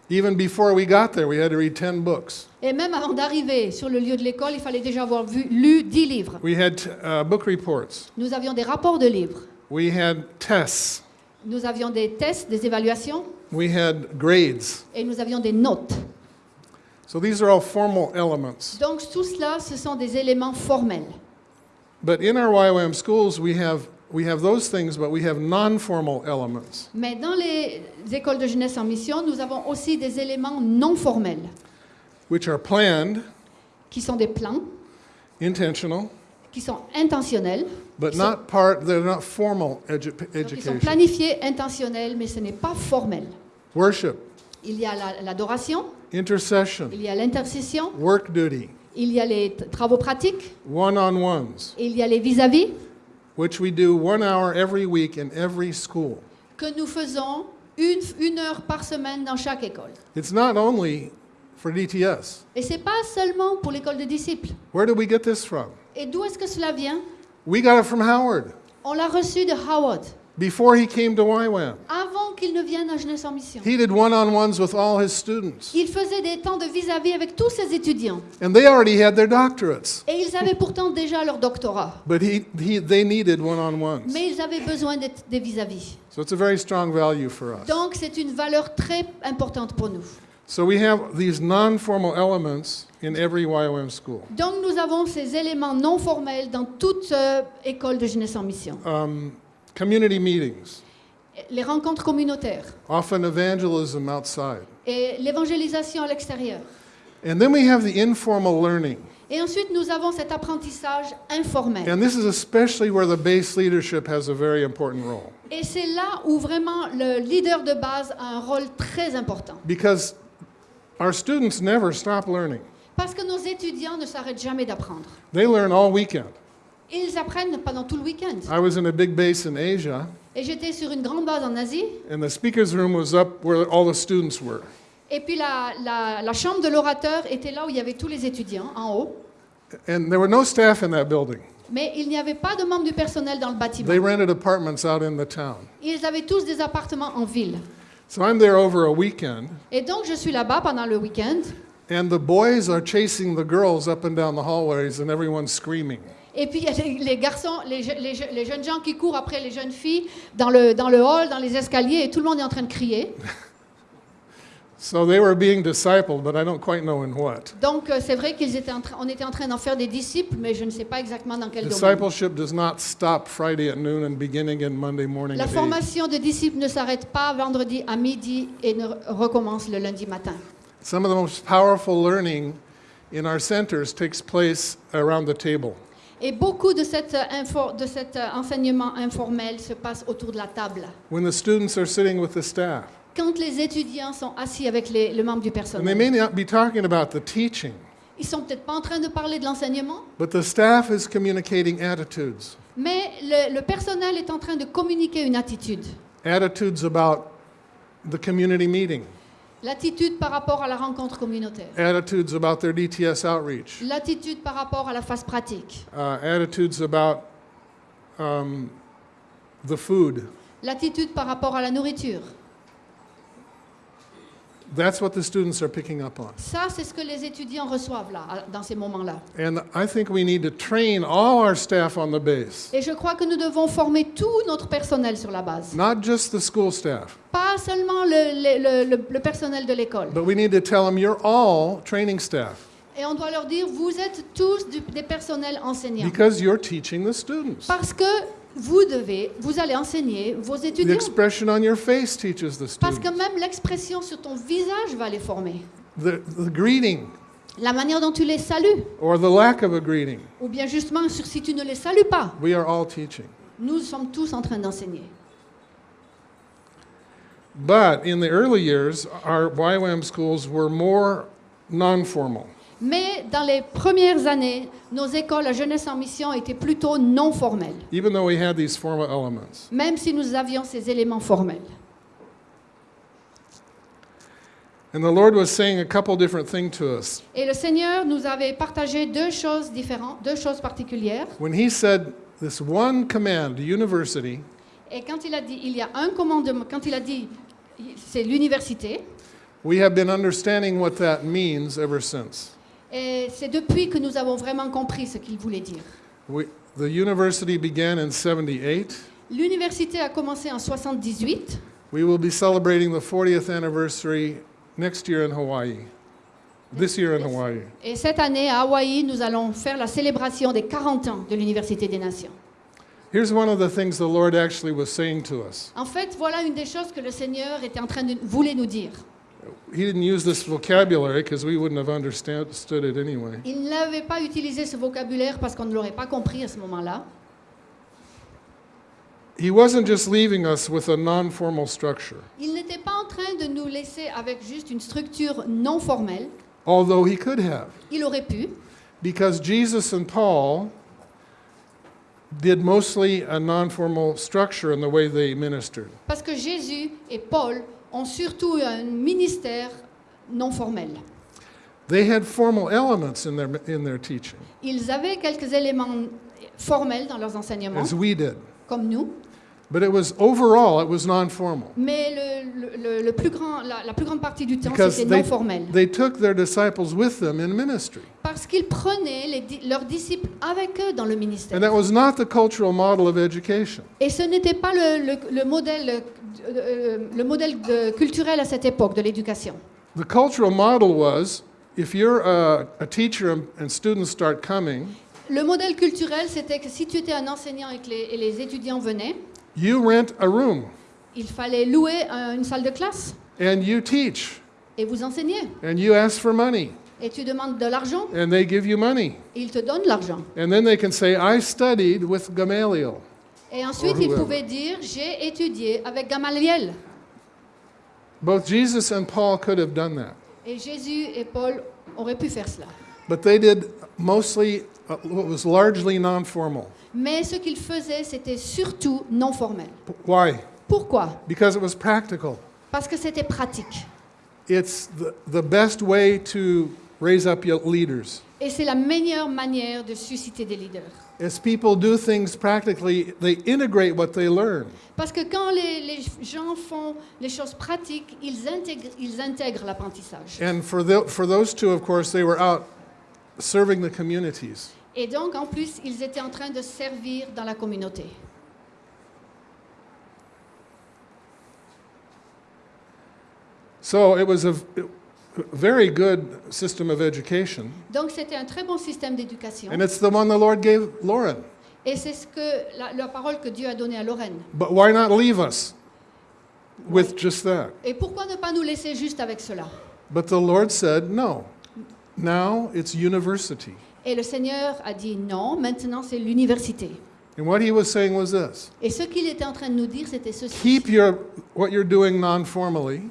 Even before we got there, we had to read 10 books. et même avant d'arriver sur le lieu de l'école, il fallait déjà avoir vu, lu 10 livres. We had uh, book reports. Nous avions des rapports de livres, We had tests. nous avions des tests, des évaluations, We had grades. et nous avions des notes. So these are all formal elements. Donc tout cela, ce sont des éléments formels. But in our YWAM schools, we have, we have those things, but we have non formal elements, Mais dans les écoles de jeunesse en mission, nous avons aussi des éléments non formels, which are planned, qui sont des plans, intentional, qui sont intentionnels, but Qui sont- not part, they're not formal edu- donc ils sont education. planifiés, intentionnels, mais ce n'est pas formel. Worship, Il y a la- l'adoration, intercession, il y a l'intercession, work duty, Il y a les travaux pratiques, one-on-ones, il y a les vis-à-vis which we do one hour every week in every school. que nous faisons une, une heure par semaine dans chaque école. It's not only for DTS. Et c'est pas seulement pour l'école de disciples. Where did we get this from? Et d'où est-ce que cela vient? We got it from Howard On l'a reçu de Howard, before he came to YWAM. avant qu'il ne vienne à Jeunesse en Mission. He did one-on-ones with all his students, Il faisait des temps de vis-à-vis avec tous ses étudiants. and they already had their doctorates, Et ils avaient pourtant déjà leur doctorat. but he, he they needed one-on-ones. Mais ils avaient besoin des vis-à-vis. So it's a very strong value for us. Donc c'est une valeur très importante pour nous. So we have these non-formal elements in every YWAM school. Donc nous avons ces éléments non formels dans toute euh, école de Jeunesse en Mission. Um, community meetings, Les rencontres communautaires often evangelism outside. et l'évangélisation à l'extérieur. And then we have the informal learning. Et ensuite, nous avons cet apprentissage informel. And this is especially where the base leadership has a very important role. Et c'est là où vraiment le leader de base a un rôle très important. Because our students never stop learning. Parce que nos étudiants ne s'arrêtent jamais d'apprendre. They learn all weekend. Ils apprennent pendant tout le week-end. I was in a big base in Asia, Et j'étais sur une grande base en Asie. and the speaker's room was up where all the students were. Et puis la, la- la chambre de l'orateur était là où il y avait tous les étudiants, en haut. And there were no staff in that building. Mais il n'y avait pas de membres du personnel dans le bâtiment. They rented apartments out in the town. Ils avaient tous des appartements en ville. So I'm there over a weekend, Et donc je suis là-bas pendant le week-end. and the boys are chasing the girls up and down the hallways, and everyone's screaming. Et puis il y a les, garçons, les, je- les je- les jeunes gens qui courent après les jeunes filles dans le, dans le hall, dans les escaliers, et tout le monde est en train de crier. (laughs) So they were being discipled, but I don't quite know in what. Donc euh, c'est vrai qu'ils étaient en on était en train d'en faire des disciples, mais je ne sais pas exactement dans quel domaine. Discipleship does not stop Friday at noon and beginning in Monday morning La at 8. formation de disciples ne s'arrête pas vendredi à midi et ne recommence le lundi matin. Some of the most powerful learning in our centers takes place around the table. Et beaucoup de, cette, euh, info- de cet euh, enseignement informel se passe autour de la table. When the students are sitting with the staff. Quand les étudiants sont assis avec les, le membre du And they personnel, may not be talking about the teaching, ils sont peut-être pas en train de parler de l'enseignement, but the staff is communicating attitudes. mais le, le personnel est en train de communiquer une attitude. Attitudes about the community meeting, L'attitude par rapport à la rencontre communautaire. attitudes about their DTS outreach, L'attitude par rapport à la phase pratique. uh, attitudes about um, the food. L'attitude par rapport à la nourriture. That's what the students are picking up on. Ça, c'est ce que les étudiants reçoivent là, à- dans ces moments-là. And I think we need to train all our staff on the base, Et je crois que nous devons former tout notre personnel sur la base. not just the school staff, Pas seulement le, le- le- le- le personnel de l'école. but we need to tell them you're all training staff Et on doit leur dire, vous êtes tous du- des personnels enseignants. because you're teaching the students. Parce que vous devez, vous allez enseigner vos The étudiants. expression on your face teaches the Parce que même l'expression sur ton visage va les former. The, the greeting La manière dont tu les salues. or the lack of a greeting, Ou bien justement, sur si tu ne les salues pas. we are all teaching. Nous sommes tous en train d'enseigner. But in the early years, our YWAM schools were more non formal. Mais dans les premières années, nos écoles à jeunesse en mission étaient plutôt non formelles, even though we had these formal elements. même si nous avions ces éléments formels. And the Lord was saying a couple different things to us. Et le Seigneur nous avait partagé deux choses différentes, deux choses particulières. When He said this one command to university, Et quand il a dit, il y a un commandement, quand il a dit, c'est l'université, we have been understanding what that means ever since. Et c'est depuis que nous avons vraiment compris ce qu'il voulait dire. We, the university began in 78. L'université a commencé en 78. We will be celebrating the 40th anniversary next year in Hawaii. This year in Hawaii. Et cette année, à Hawaï, nous allons faire la célébration des 40 ans de l'Université des Nations. Here's one of the things the Lord actually was saying to us. En fait, voilà une des choses que le Seigneur était en train de voulait nous dire. He didn't use this vocabulary because we wouldn't have understood it anyway. Il n'avait pas utilisé ce vocabulaire parce qu'on ne l'aurait pas compris à ce moment-là. He wasn't just leaving us with a non formal structure, Il n'était pas en train de nous laisser avec juste une structure non formelle. although he could have. Il aurait pu. because Jesus and Paul did mostly a non formal structure in the way they ministered. Parce que Jésus et Paul ont surtout un ministère non formel. They had formal elements in their, in their teaching, Ils avaient quelques éléments formels dans leurs enseignements, as we did. comme nous, But it was overall, it was non formal. mais le, le- le- le plus grand, la, la plus grande partie du temps, Because c'était they, non formel. they took their disciples with them in ministry. Parce qu'ils prenaient les di- leurs disciples avec eux dans le ministère. And that was not the cultural model of education. Et ce n'était pas le, le- le modèle, euh, euh, le modèle de- culturel à cette époque de l'éducation. The cultural model was if you're a, a teacher and, and students start coming, Le modèle culturel, c'était que si tu étais un enseignant et que les, et les étudiants venaient, you rent a room il fallait louer un- une salle de classe and you teach et vous enseigner. and you ask for money Et tu demandes de l'argent, and they give you money. et ils te donnent de l'argent. And then they can say, I studied with Gamaliel. Et ensuite, ils whoever. pouvaient dire J'ai étudié avec Gamaliel. Both Jesus and Paul could have done that. Et Jésus et Paul auraient pu faire cela. But they did mostly uh, what was largely non formal. Mais ce qu'ils faisaient, c'était surtout non formel. Why? Pourquoi? Because it was practical. Parce que c'était pratique. It's the, the best way to raise up your leaders. Et c'est la meilleure manière de susciter des leaders. As people do things practically, they integrate what they learn. Parce que quand les, les gens font les choses pratiques, ils intègrent, ils intègrent l'apprentissage. And for, the, for those two, of course, they were out serving the communities. Et donc, en plus, ils étaient en train de servir dans la communauté. So it was a, very good system of education. Donc, c'était un très bon système d'éducation. And it's the one the Lord gave Lauren. Et c'est ce que la, la parole que Dieu a donnée à Lorraine. But why not leave us with just that? Et pourquoi ne pas nous laisser juste avec cela? But the Lord said, no. Now it's university. Et le Seigneur a dit non, maintenant c'est l'université. And what he was saying was this Et ce qu'il était en train de nous dire, c'était ceci. keep your, what you're doing non formally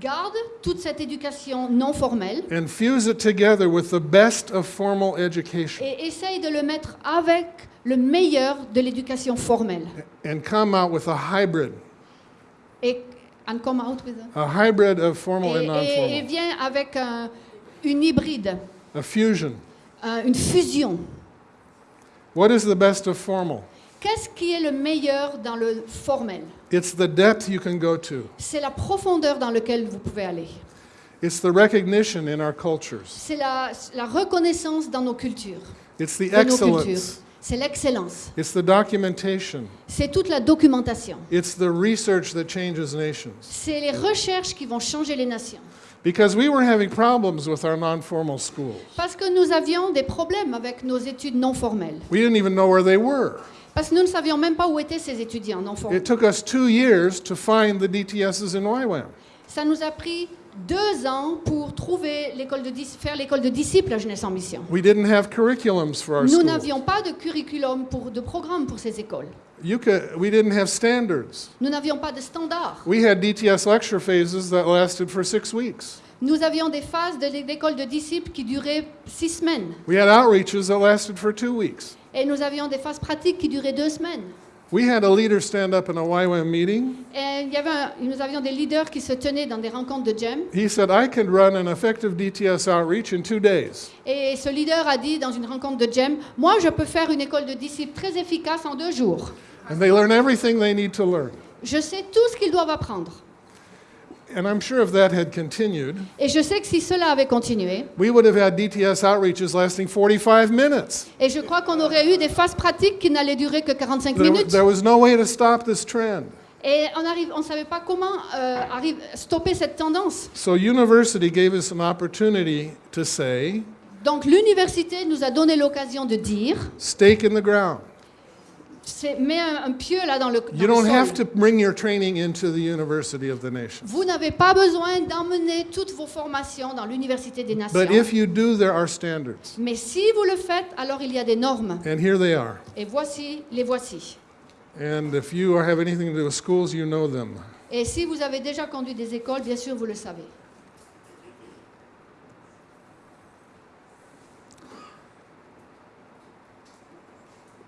Garde toute cette éducation non formelle and fuse it together with the best of formal education et essaye de le mettre avec le meilleur de l'éducation formelle. and come out with a hybrid, Et, and come out with a- a hybrid of formal et, and non et- et formal, vient avec un- une hybride, a fusion. Un- une fusion. What is the best of formal? Qu'est-ce qui est le meilleur dans le formel? It's the depth you can go to, C'est la profondeur dans laquelle vous pouvez aller. it's the recognition in our cultures, C'est la, la reconnaissance dans nos cultures, it's the excellence. C'est l'excellence. it's the documentation, C'est toute la documentation. it's the research that changes nations. C'est les recherches qui vont changer les nations. Because we were having problems with our non formal schools. Parce que nous avions des problèmes avec nos études non formelles. We didn't even know where they were. Parce que nous ne savions même pas où étaient ces étudiants non formels. It took us two years to find the DTSs in YWAM. Ça nous a pris deux ans pour trouver l'école de faire l'école de disciples à Jeunesse en Mission. We didn't have curriculums for our Nous n'avions pas de curriculum, pour, de programme pour ces écoles. You could, we didn't have standards. Nous n'avions pas de standards. We had DTS lecture phases that lasted for six weeks. Nous avions des phases de l'é- d'école de disciples qui duraient six semaines. We had outreaches that lasted for two weeks. Et nous avions des phases pratiques qui duraient deux semaines. We had a leader stand up in a YWAM meeting. Et il y avait un- nous avions des leaders qui se tenaient dans des rencontres de GEM. He said, I can run an effective DTS outreach in two days. Et ce leader a dit dans une rencontre de GEM, moi je peux faire une école de disciples très efficace en deux jours. And they learn everything they need to learn. Je sais tout ce qu'ils doivent apprendre. And I'm sure if that had continued, Et je sais que si cela avait continué, we would have had DTS outreaches lasting 45 minutes. et je crois qu'on aurait eu des phases pratiques qui n'allaient durer que 45 There, minutes. there was no way to stop this trend. Et on on savait pas comment euh, arrive, stopper cette tendance. So, university gave us an opportunity to say, Donc l'université nous a donné l'occasion de dire, stake in the ground. C'est, mets un, un pieu là dans le, dans You le don't sol. have to bring your training into the university of the nation. Vous n'avez pas besoin d'emmener toutes vos formations dans l'université des nations. But if you do, there are standards. Mais si vous le faites, alors il y a des normes. And here they are. Et voici, les voici. And if you have anything to do with schools, you know them. Et si vous avez déjà conduit des écoles, bien sûr, vous le savez.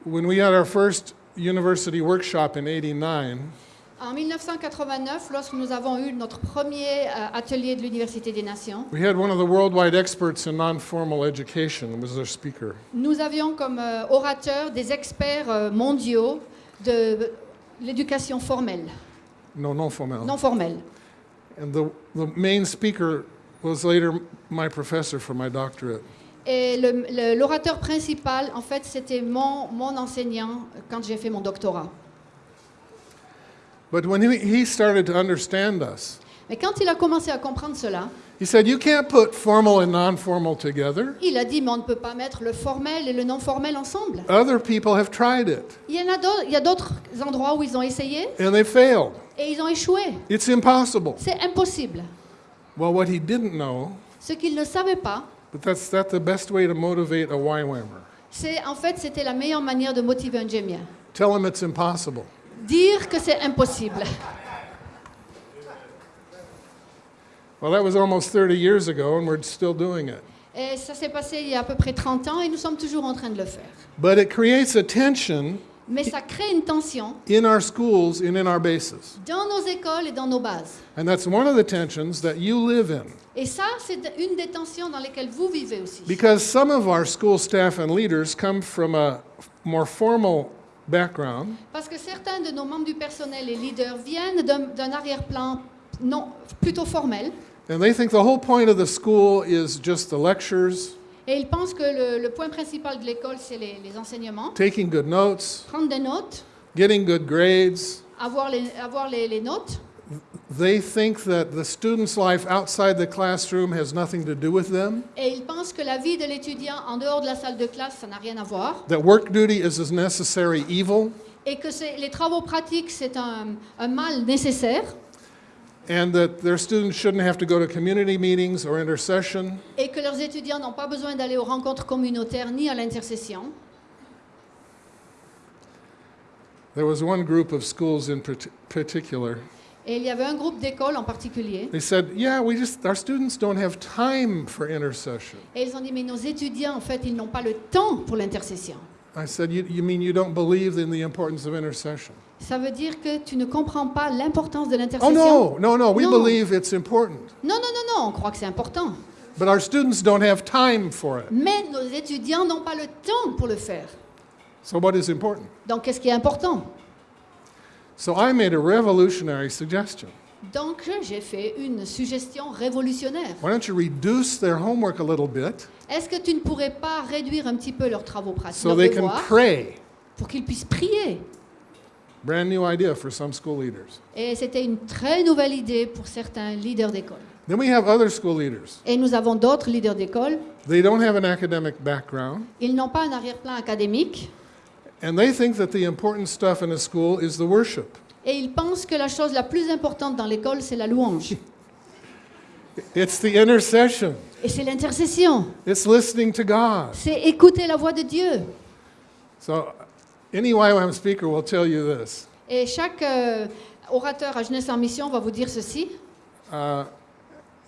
When we had our first university workshop in 89, En 1989, lorsque nous avons eu notre premier euh, atelier de l'Université des Nations, we had one of the worldwide experts in non-formal education was our speaker. nous avions comme euh, orateurs des experts euh, mondiaux de l'éducation formelle, No, non formal. non formelle. And the, the main speaker was later my professor for my doctorate. Et l'orateur principal, en fait, c'était mon, mon enseignant quand j'ai fait mon doctorat. But when he, he started to understand us, Mais quand il a commencé à comprendre cela, he said, You can't put formal and non formal together. il a dit, mais on ne peut pas mettre le formel et le non formel ensemble. Other people have tried it Il y en a d'autres, il y a d'autres endroits où ils ont essayé and they failed. et ils ont échoué. It's impossible. C'est impossible. Well, what he didn't know, Ce qu'ils ne savaient pas, but that's that the best way to motivate a YWAMer. c'est en fait c'était la meilleure manière de motiver un Jémien. Tell him it's impossible. Dire que c'est impossible. Well, that was almost 30 years ago, and we're still doing it. Et ça s'est passé il y a à peu près 30 ans et nous sommes toujours en train de le faire. But it creates a tension Mais ça crée une tension in our schools and in our bases. dans nos écoles et dans nos bases. And that's one of the tensions that you live in. Et ça, c'est une des tensions dans lesquelles vous vivez aussi. Because some of our school staff and leaders come from a more formal background, Parce que certains de nos membres du personnel et leaders viennent d'un arrière-plan non, plutôt formel. and they think the whole point of the school is just the lectures, Et ils pensent que le, le point principal de l'école, c'est les, les enseignements. taking good notes, Prendre des notes, getting good grades. avoir les, avoir les, les notes. They think that the student's life outside the classroom has nothing to do with them, Et ils pensent que la vie de l'étudiant en dehors de la salle de classe, ça n'a rien à voir. that work duty is a necessary evil, Et que c'est- les travaux pratiques, c'est un, un mal nécessaire. And that their students shouldn't have to go to community meetings or intercession. Et que leurs étudiants n'ont pas besoin d'aller aux rencontres communautaires ni à l'intercession. There was one group of schools in particular. Et il y avait un groupe d'écoles en particulier. They said, "Yeah, we just our students don't have time for intercession." Et ils ont dit, mais nos étudiants, en fait, ils n'ont pas le temps pour l'intercession. I said, you, you mean you don't believe in the importance of intercession? Ça veut dire que tu ne comprends pas l'importance de Oh, l'intercession? no, no, no, we No. believe it's important. non, non, non, non, on croit que c'est important. But our students don't have time for it. Mais nos étudiants n'ont pas le temps pour le faire. So, what is important? Donc, qu'est-ce qui est important? So, I made a revolutionary suggestion. Donc, j'ai fait une suggestion révolutionnaire. Why don't you reduce their homework a little bit Est-ce que tu ne pourrais pas réduire un petit peu leurs travaux pratiques, so leurs they can devoirs, pray? pour qu'ils puissent prier Brand new idea for some school leaders. Et c'était une très nouvelle idée pour certains leaders d'école. Then we have other school leaders. Et nous avons d'autres leaders d'école. They don't have an academic background, Ils n'ont pas un arrière-plan académique and they think that the important stuff in a school is the worship. et ils pensent que la chose la plus importante dans l'école, c'est la louange. (laughs) It's the intercession. Et c'est l'intercession. It's listening to God. C'est écouter la voix de Dieu. So, any YWAM speaker will tell you this. Et chaque euh, orateur à Jeunesse en Mission va vous dire ceci. Uh,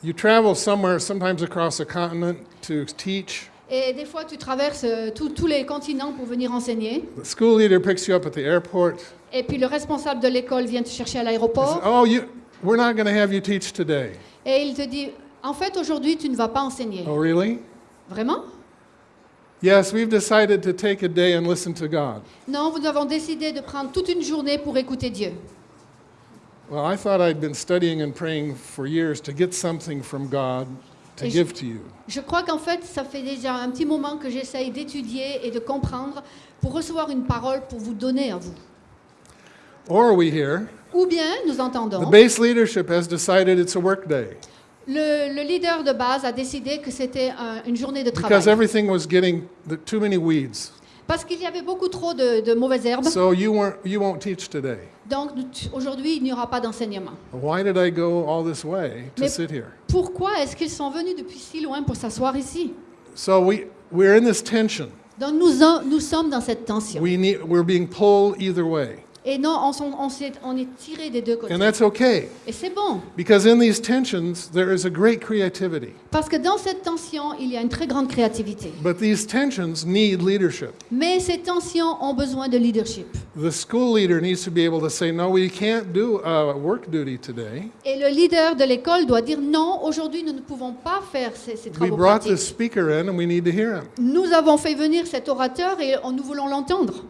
you travel somewhere, sometimes across a continent, to teach. Et des fois, tu traverses euh, tous- les continents pour venir enseigner. The school leader picks you up at the airport. Et puis le responsable de l'école vient te chercher à l'aéroport. oh, you, we're not going to have you teach today. Et il te dit, en fait, aujourd'hui, tu ne vas pas enseigner. Oh, really? Vraiment? Yes, we've decided to take a day and listen to God. Non, nous avons décidé de prendre toute une journée pour écouter Dieu. Well, I thought I'd been studying and praying for years to get something from God to Et je- give to you. Je crois qu'en fait, ça fait déjà un petit moment que j'essaye d'étudier et de comprendre pour recevoir une parole pour vous donner à vous. Or are we hear Ou bien, nous the entendons, base leadership has decided it's a work day le, le leader de base a décidé que c'était un- une journée de because travail. everything was getting the, too many weeds. Parce qu'il y avait beaucoup trop de, de mauvaises herbes. So you weren't you won't teach today. Donc nous- aujourd'hui, il n'y aura pas d'enseignement. Why did I go all this way to Mais- sit here? Pourquoi est-ce qu'ils sont venus depuis si loin pour s'asseoir ici? So we we're in this tension. Donc nous, en- nous sommes dans cette tension. We need we're being pulled either way. Et non, on, est tiré des deux côtés. And that's okay, Et c'est bon, because in these tensions, there is a great creativity. parce que dans cette tension, il y a une très grande créativité. But these tensions need leadership. Mais ces tensions ont besoin de leadership. The school leader needs to be able to say, no, we can't do uh, work duty today. Et le leader de l'école doit dire non, aujourd'hui nous ne pouvons pas faire ces, ces We travaux brought pratiques. this speaker in and we need to hear him. Nous avons fait venir cet orateur et nous voulons l'entendre.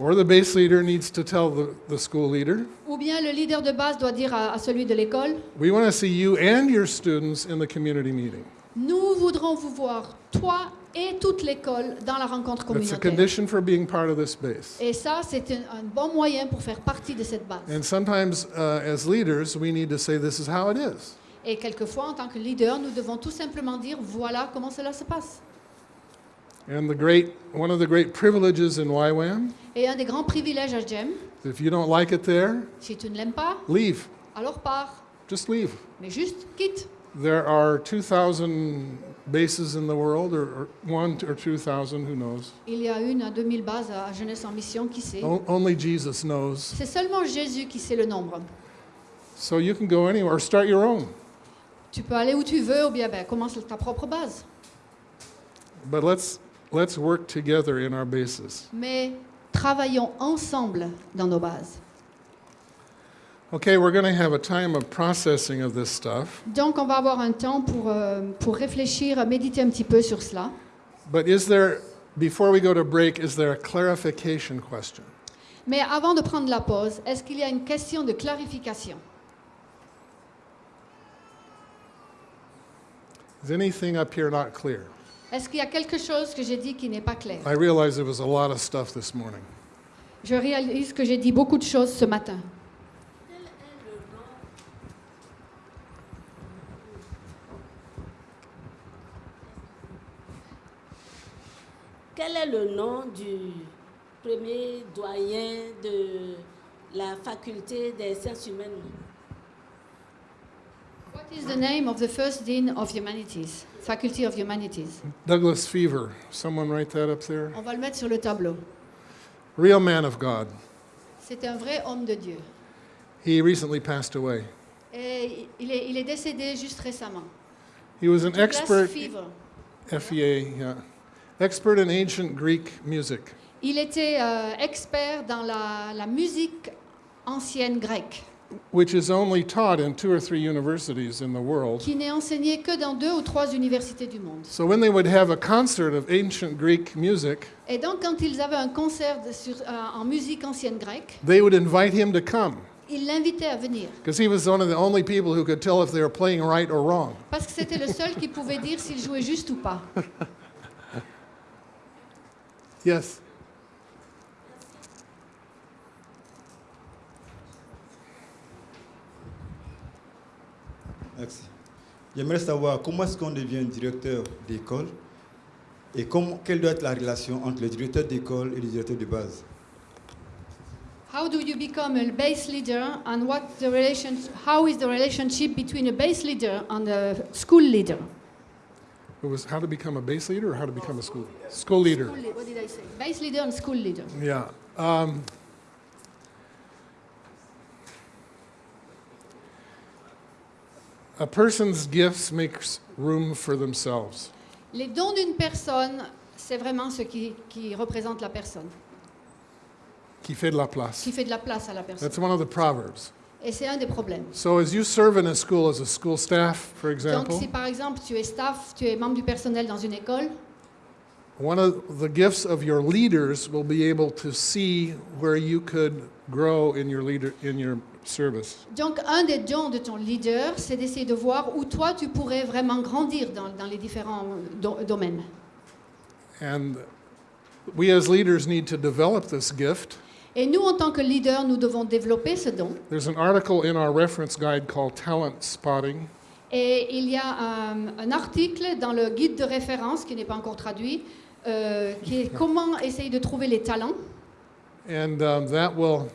Or the base leader needs to tell the, the school leader, Ou bien le leader de base doit dire à, à celui de l'école, we want to see you and your students in the community meeting. nous voudrons vous voir, toi et toute l'école, dans la rencontre That's a communautaire. condition for being part of this base. Et ça, c'est un, un bon moyen pour faire partie de cette base. And sometimes, uh, as leaders, we need to say, this is how it is. Et quelquefois, en tant que leader, nous devons tout simplement dire, voilà comment cela se passe. And the great, one of the great privileges in YWAM, Et un des grands privilèges à GEM, if you don't like it there, si tu ne l'aimes pas, leave. alors pars. Just leave. Mais juste quitte. There are 2,000 bases in the world, or, or one or 2,000, who knows? Il y a une à 2000 bases à Jeunesse en Mission, qui sait O- only Jesus knows. C'est seulement Jésus qui sait le nombre. So you can go anywhere, or start your own. Tu peux aller où tu veux, ou bien ben, commence ta propre base. But let's, let's work together in our bases. Mais travaillons ensemble dans nos bases. Okay, we're going to have a time of processing of this stuff. Donc, on va avoir un temps pour, euh, pour réfléchir, méditer un petit peu sur cela. But is there, before we go to break, is there a clarification question? Mais avant de prendre la pause, est-ce qu'il y a une question de clarification Is anything up here not clear? Est-ce qu'il y a quelque chose que j'ai dit qui n'est pas clair? I realize there was a lot of stuff this morning. Je réalise que j'ai dit beaucoup de choses ce matin. Quel est le nom du premier doyen de la faculté des sciences humaines? What is the name of the first dean of humanities, Faculty of Humanities? Douglas Fever, someone write that up there? On va le mettre sur le tableau. Real man of God. C'est un vrai homme de Dieu. He recently passed away. Et il est, il est décédé juste récemment. He was an Douglas expert, Fever. FEA, yeah, expert in ancient Greek music. Il était euh, expert dans la, la musique ancienne grecque, which is only taught in two or three universities in the world. qui n'est enseignée que dans deux ou trois universités du monde. So when they would have a concert of ancient Greek music, Et donc, quand ils avaient un concert de- sur- euh, en musique ancienne grecque, they would invite him to come ils l'invitaient à venir. because he was one of the only people who could tell if they were playing right or wrong. Parce que c'était le seul qui pouvait dire s'il jouait juste ou pas. (laughs) Yes. Merci. J'aimerais savoir comment est-ce qu'on devient directeur d'école et comment, quelle doit être la relation entre le directeur d'école et le directeur de base. How do you become a base leader and what the relation, how is the relationship between a base leader and a school leader? It was how to become a base leader or how to become a school school leader. School leader, what did I say? Base leader and school leader. Yeah. Um, a person's gifts makes room for themselves. Les dons d'une personne, c'est vraiment ce qui, qui représente la personne, Qui fait de la place. qui fait de la place à la personne. That's one of the proverbs. Et c'est un des problèmes. So as you serve in a school as a school staff, for Donc example, si par exemple tu es staff, tu es membre du personnel dans une école, one of the gifts of your leaders will be able to see where you could grow in your leader in your service. donc un des dons de ton leader, c'est d'essayer de voir où toi tu pourrais vraiment grandir dans, dans les différents do- domaines. And we as leaders need to develop this gift. Et nous, en tant que leader, nous devons développer ce don. There's an article in our reference guide called Talent Spotting. Et il y a un, un article dans le guide de référence, qui n'est pas encore traduit, euh, qui est comment essayer de trouver les talents? And um, that will,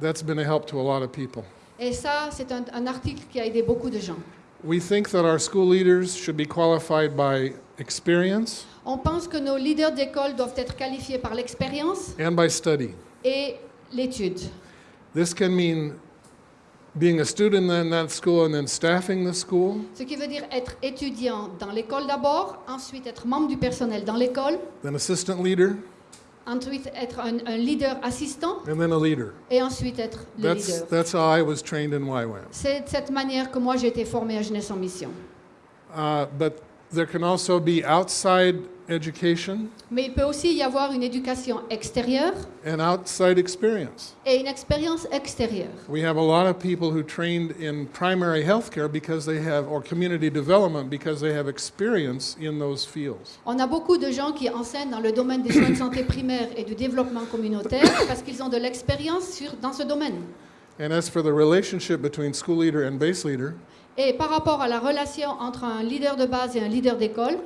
that's been a help to a lot of people. Et ça, c'est un, un article qui a aidé beaucoup de gens. We think that our school leaders should be qualified by experience On pense que nos leaders d'école doivent être qualifiés par l'expérience and by study. et l'étude. This can mean being a student in that school and then staffing the school. Ce qui veut dire être étudiant dans l'école d'abord, ensuite être membre du personnel dans l'école, then assistant leader, ensuite être un, un leader assistant and then a leader. et ensuite être le That's, leader. that's how I was trained in YWAM. C'est de cette manière que moi j'ai été formée à Jeunesse en Mission. Uh, but there can also be outside education Mais il peut aussi y avoir une éducation extérieure and outside experience. et une expérience extérieure. We have a lot of people who trained in primary health care because they have, or community development because they have experience in those fields. On a beaucoup de gens qui enseignent dans le domaine des soins de santé primaire et du développement communautaire parce qu'ils ont de l'expérience sur- dans ce domaine. And as for the relationship between school leader and base leader, Et par rapport à la relation entre un leader de base et un leader d'école,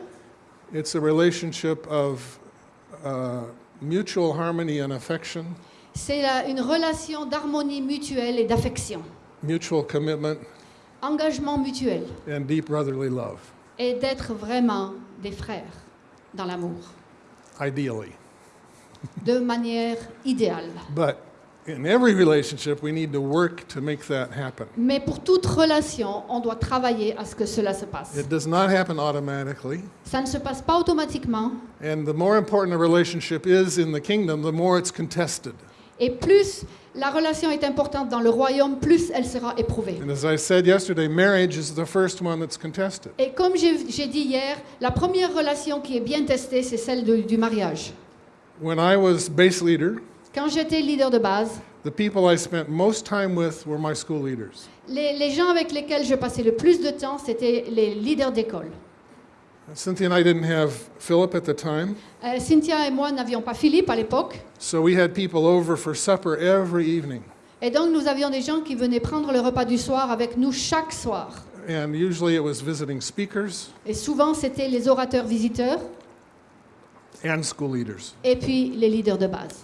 it's a relationship of uh, mutual harmony and affection, c'est une relation d'harmonie mutuelle et d'affection, mutual commitment, engagement mutuel. And deep brotherly love, et d'être vraiment des frères dans l'amour, ideally. de manière idéale. But in every relationship, we need to work to make that happen. Mais pour toute relation, on doit travailler à ce que cela se passe. It does not happen automatically. Ça ne se passe pas automatiquement. And the more important a relationship is in the kingdom, the more it's contested. Et plus la relation est importante dans le royaume, plus elle sera éprouvée. And as I said yesterday, marriage is the first one that's contested. Et comme j'ai j'ai dit hier, la première relation qui est bien testée, c'est celle de- du mariage. When I was base leader, Quand j'étais leader de base, the people I spent most time with were my school leaders. les, les gens avec lesquels je passais le plus de temps, c'était les leaders d'école. Cynthia and I didn't have Philip at the time, Euh, Cynthia et moi n'avions pas Philippe à l'époque. so we had people over for supper every evening. Et donc nous avions des gens qui venaient prendre le repas du soir avec nous chaque soir. And usually it was visiting speakers Et souvent c'était les orateurs visiteurs and school leaders. et puis les leaders de base.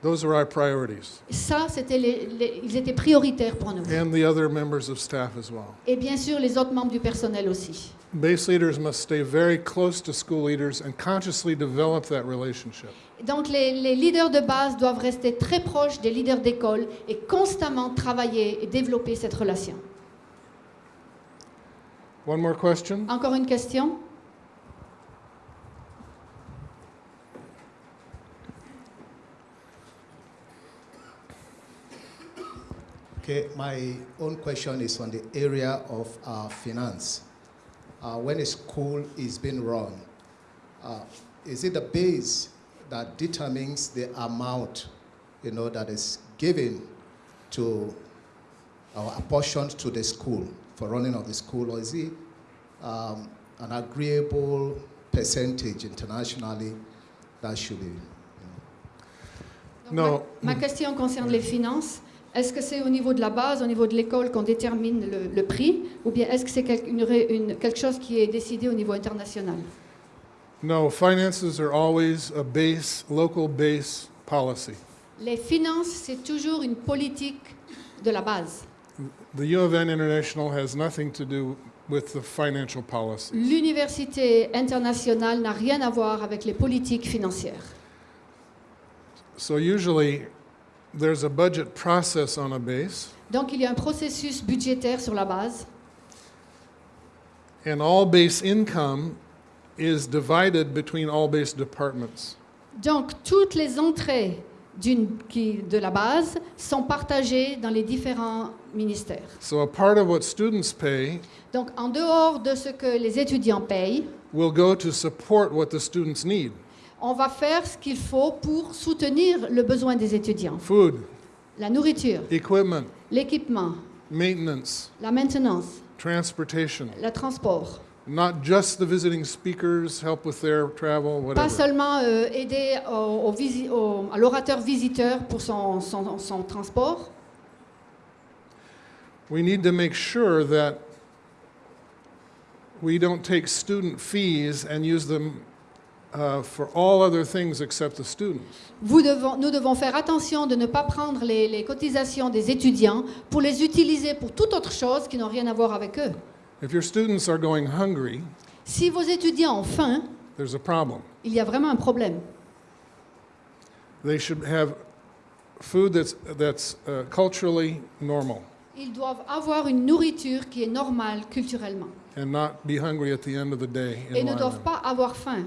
Those were our priorities. Ça, c'était les- les- ils étaient prioritaires pour nous. And the other members of staff as well. Et bien sûr les autres membres du personnel aussi. Base leaders must stay very close to school leaders and consciously develop that relationship. Donc les, les leaders de base doivent rester très proches des leaders d'école et constamment travailler et développer cette relation. One more question? Encore une question? Okay, my own question is on the area of uh, finance. Uh, when a school is being run, uh, is it the base that determines the amount, you know, that is given to or apportioned to the school for running of the school, or is it um, an agreeable percentage internationally that should be? you know? Donc, Non. Ma, ma question concerne les finances. Est-ce que c'est au niveau de la base, au niveau de l'école qu'on détermine le, le prix, ou bien est-ce que c'est une une- quelque chose qui est décidé au niveau international? No, finances are always a base, local base policy. Les finances, c'est toujours une politique de la base. The U of N International has nothing to do with the financial policy. L'université internationale n'a rien à voir avec les politiques financières. So usually there's a budget process on a base, Donc il y a un processus budgétaire sur la base and all base income is divided between all base departments. Donc, toutes les entrées qui- de la base sont partagées dans les différents ministères. So a part of what students pay Donc, en dehors de ce que les étudiants payent, will go to support what the students need on va faire ce qu'il faut pour soutenir le besoin des étudiants. food, La nourriture, equipment, l'équipement, maintenance, la maintenance, transportation. le transport. Not just the visiting speakers, help with their travel, Pas whatever. seulement euh, aider au- au visi- au- à l'orateur visiteur pour son, son- son transport, We need to make sure that we don't take student fees and use them uh, for all other things except the students. Vous devons- nous devons faire attention de ne pas prendre les, les cotisations des étudiants pour les utiliser pour toute autre chose qui n'ont rien à voir avec eux. If your students are going hungry, Si vos étudiants ont faim, there's a problem. il y a vraiment un problème. They should have food that's, that's uh, culturally normal Ils doivent avoir une nourriture qui est normale culturellement and not be hungry at the end of the day. et ne doivent pas avoir faim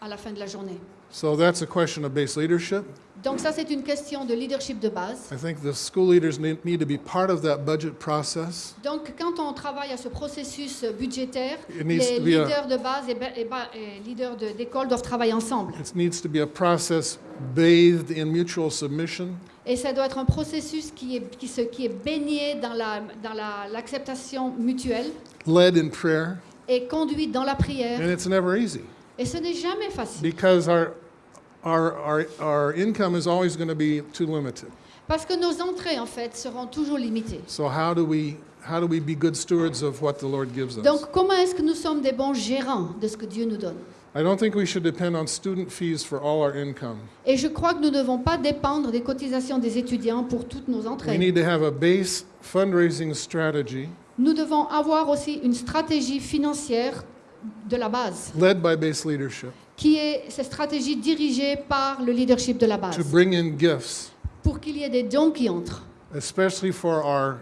à la fin de la journée. So that's a question of base leadership. Donc ça, c'est une question de leadership de base. I think the school leaders need, need to be part of that budget process. Donc quand on travaille à ce processus budgétaire, It needs les to be a- leaders de base et, ba- et ba- et leaders de- d'école doivent travailler ensemble. It needs to be a process bathed in mutual submission Et ça doit être un processus qui est, qui se- qui est baigné dans la- dans la- l'acceptation mutuelle led in prayer, et conduit dans la prière. and it's never easy Et ce n'est jamais facile. because our, our, our, our income is always going to be too limited. Parce que nos entrées, en fait, seront toujours limitées. So how do we how do we be good stewards of what the Lord gives us? Donc comment est-ce que nous sommes des bons gérants de ce que Dieu nous donne? I don't think we should depend on student fees for all our income. Et je crois que nous ne devons pas dépendre des cotisations des étudiants pour toutes nos We entrées. need to have a base fundraising strategy Nous devons avoir aussi une stratégie financière de la base, led by base leadership qui est cette stratégie dirigée par le leadership de la to base, bring in gifts, pour qu'il y ait des dons qui entrent, especially for our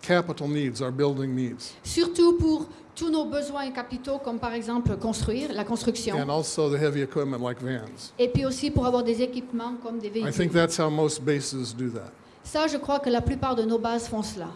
capital needs, our building needs, surtout pour tous nos besoins capitaux, comme par exemple construire, la construction, and also the heavy equipment like vans. et puis aussi pour avoir des équipements comme des I think véhicules. that's how most bases do that. Ça, je crois que la plupart de nos bases font cela.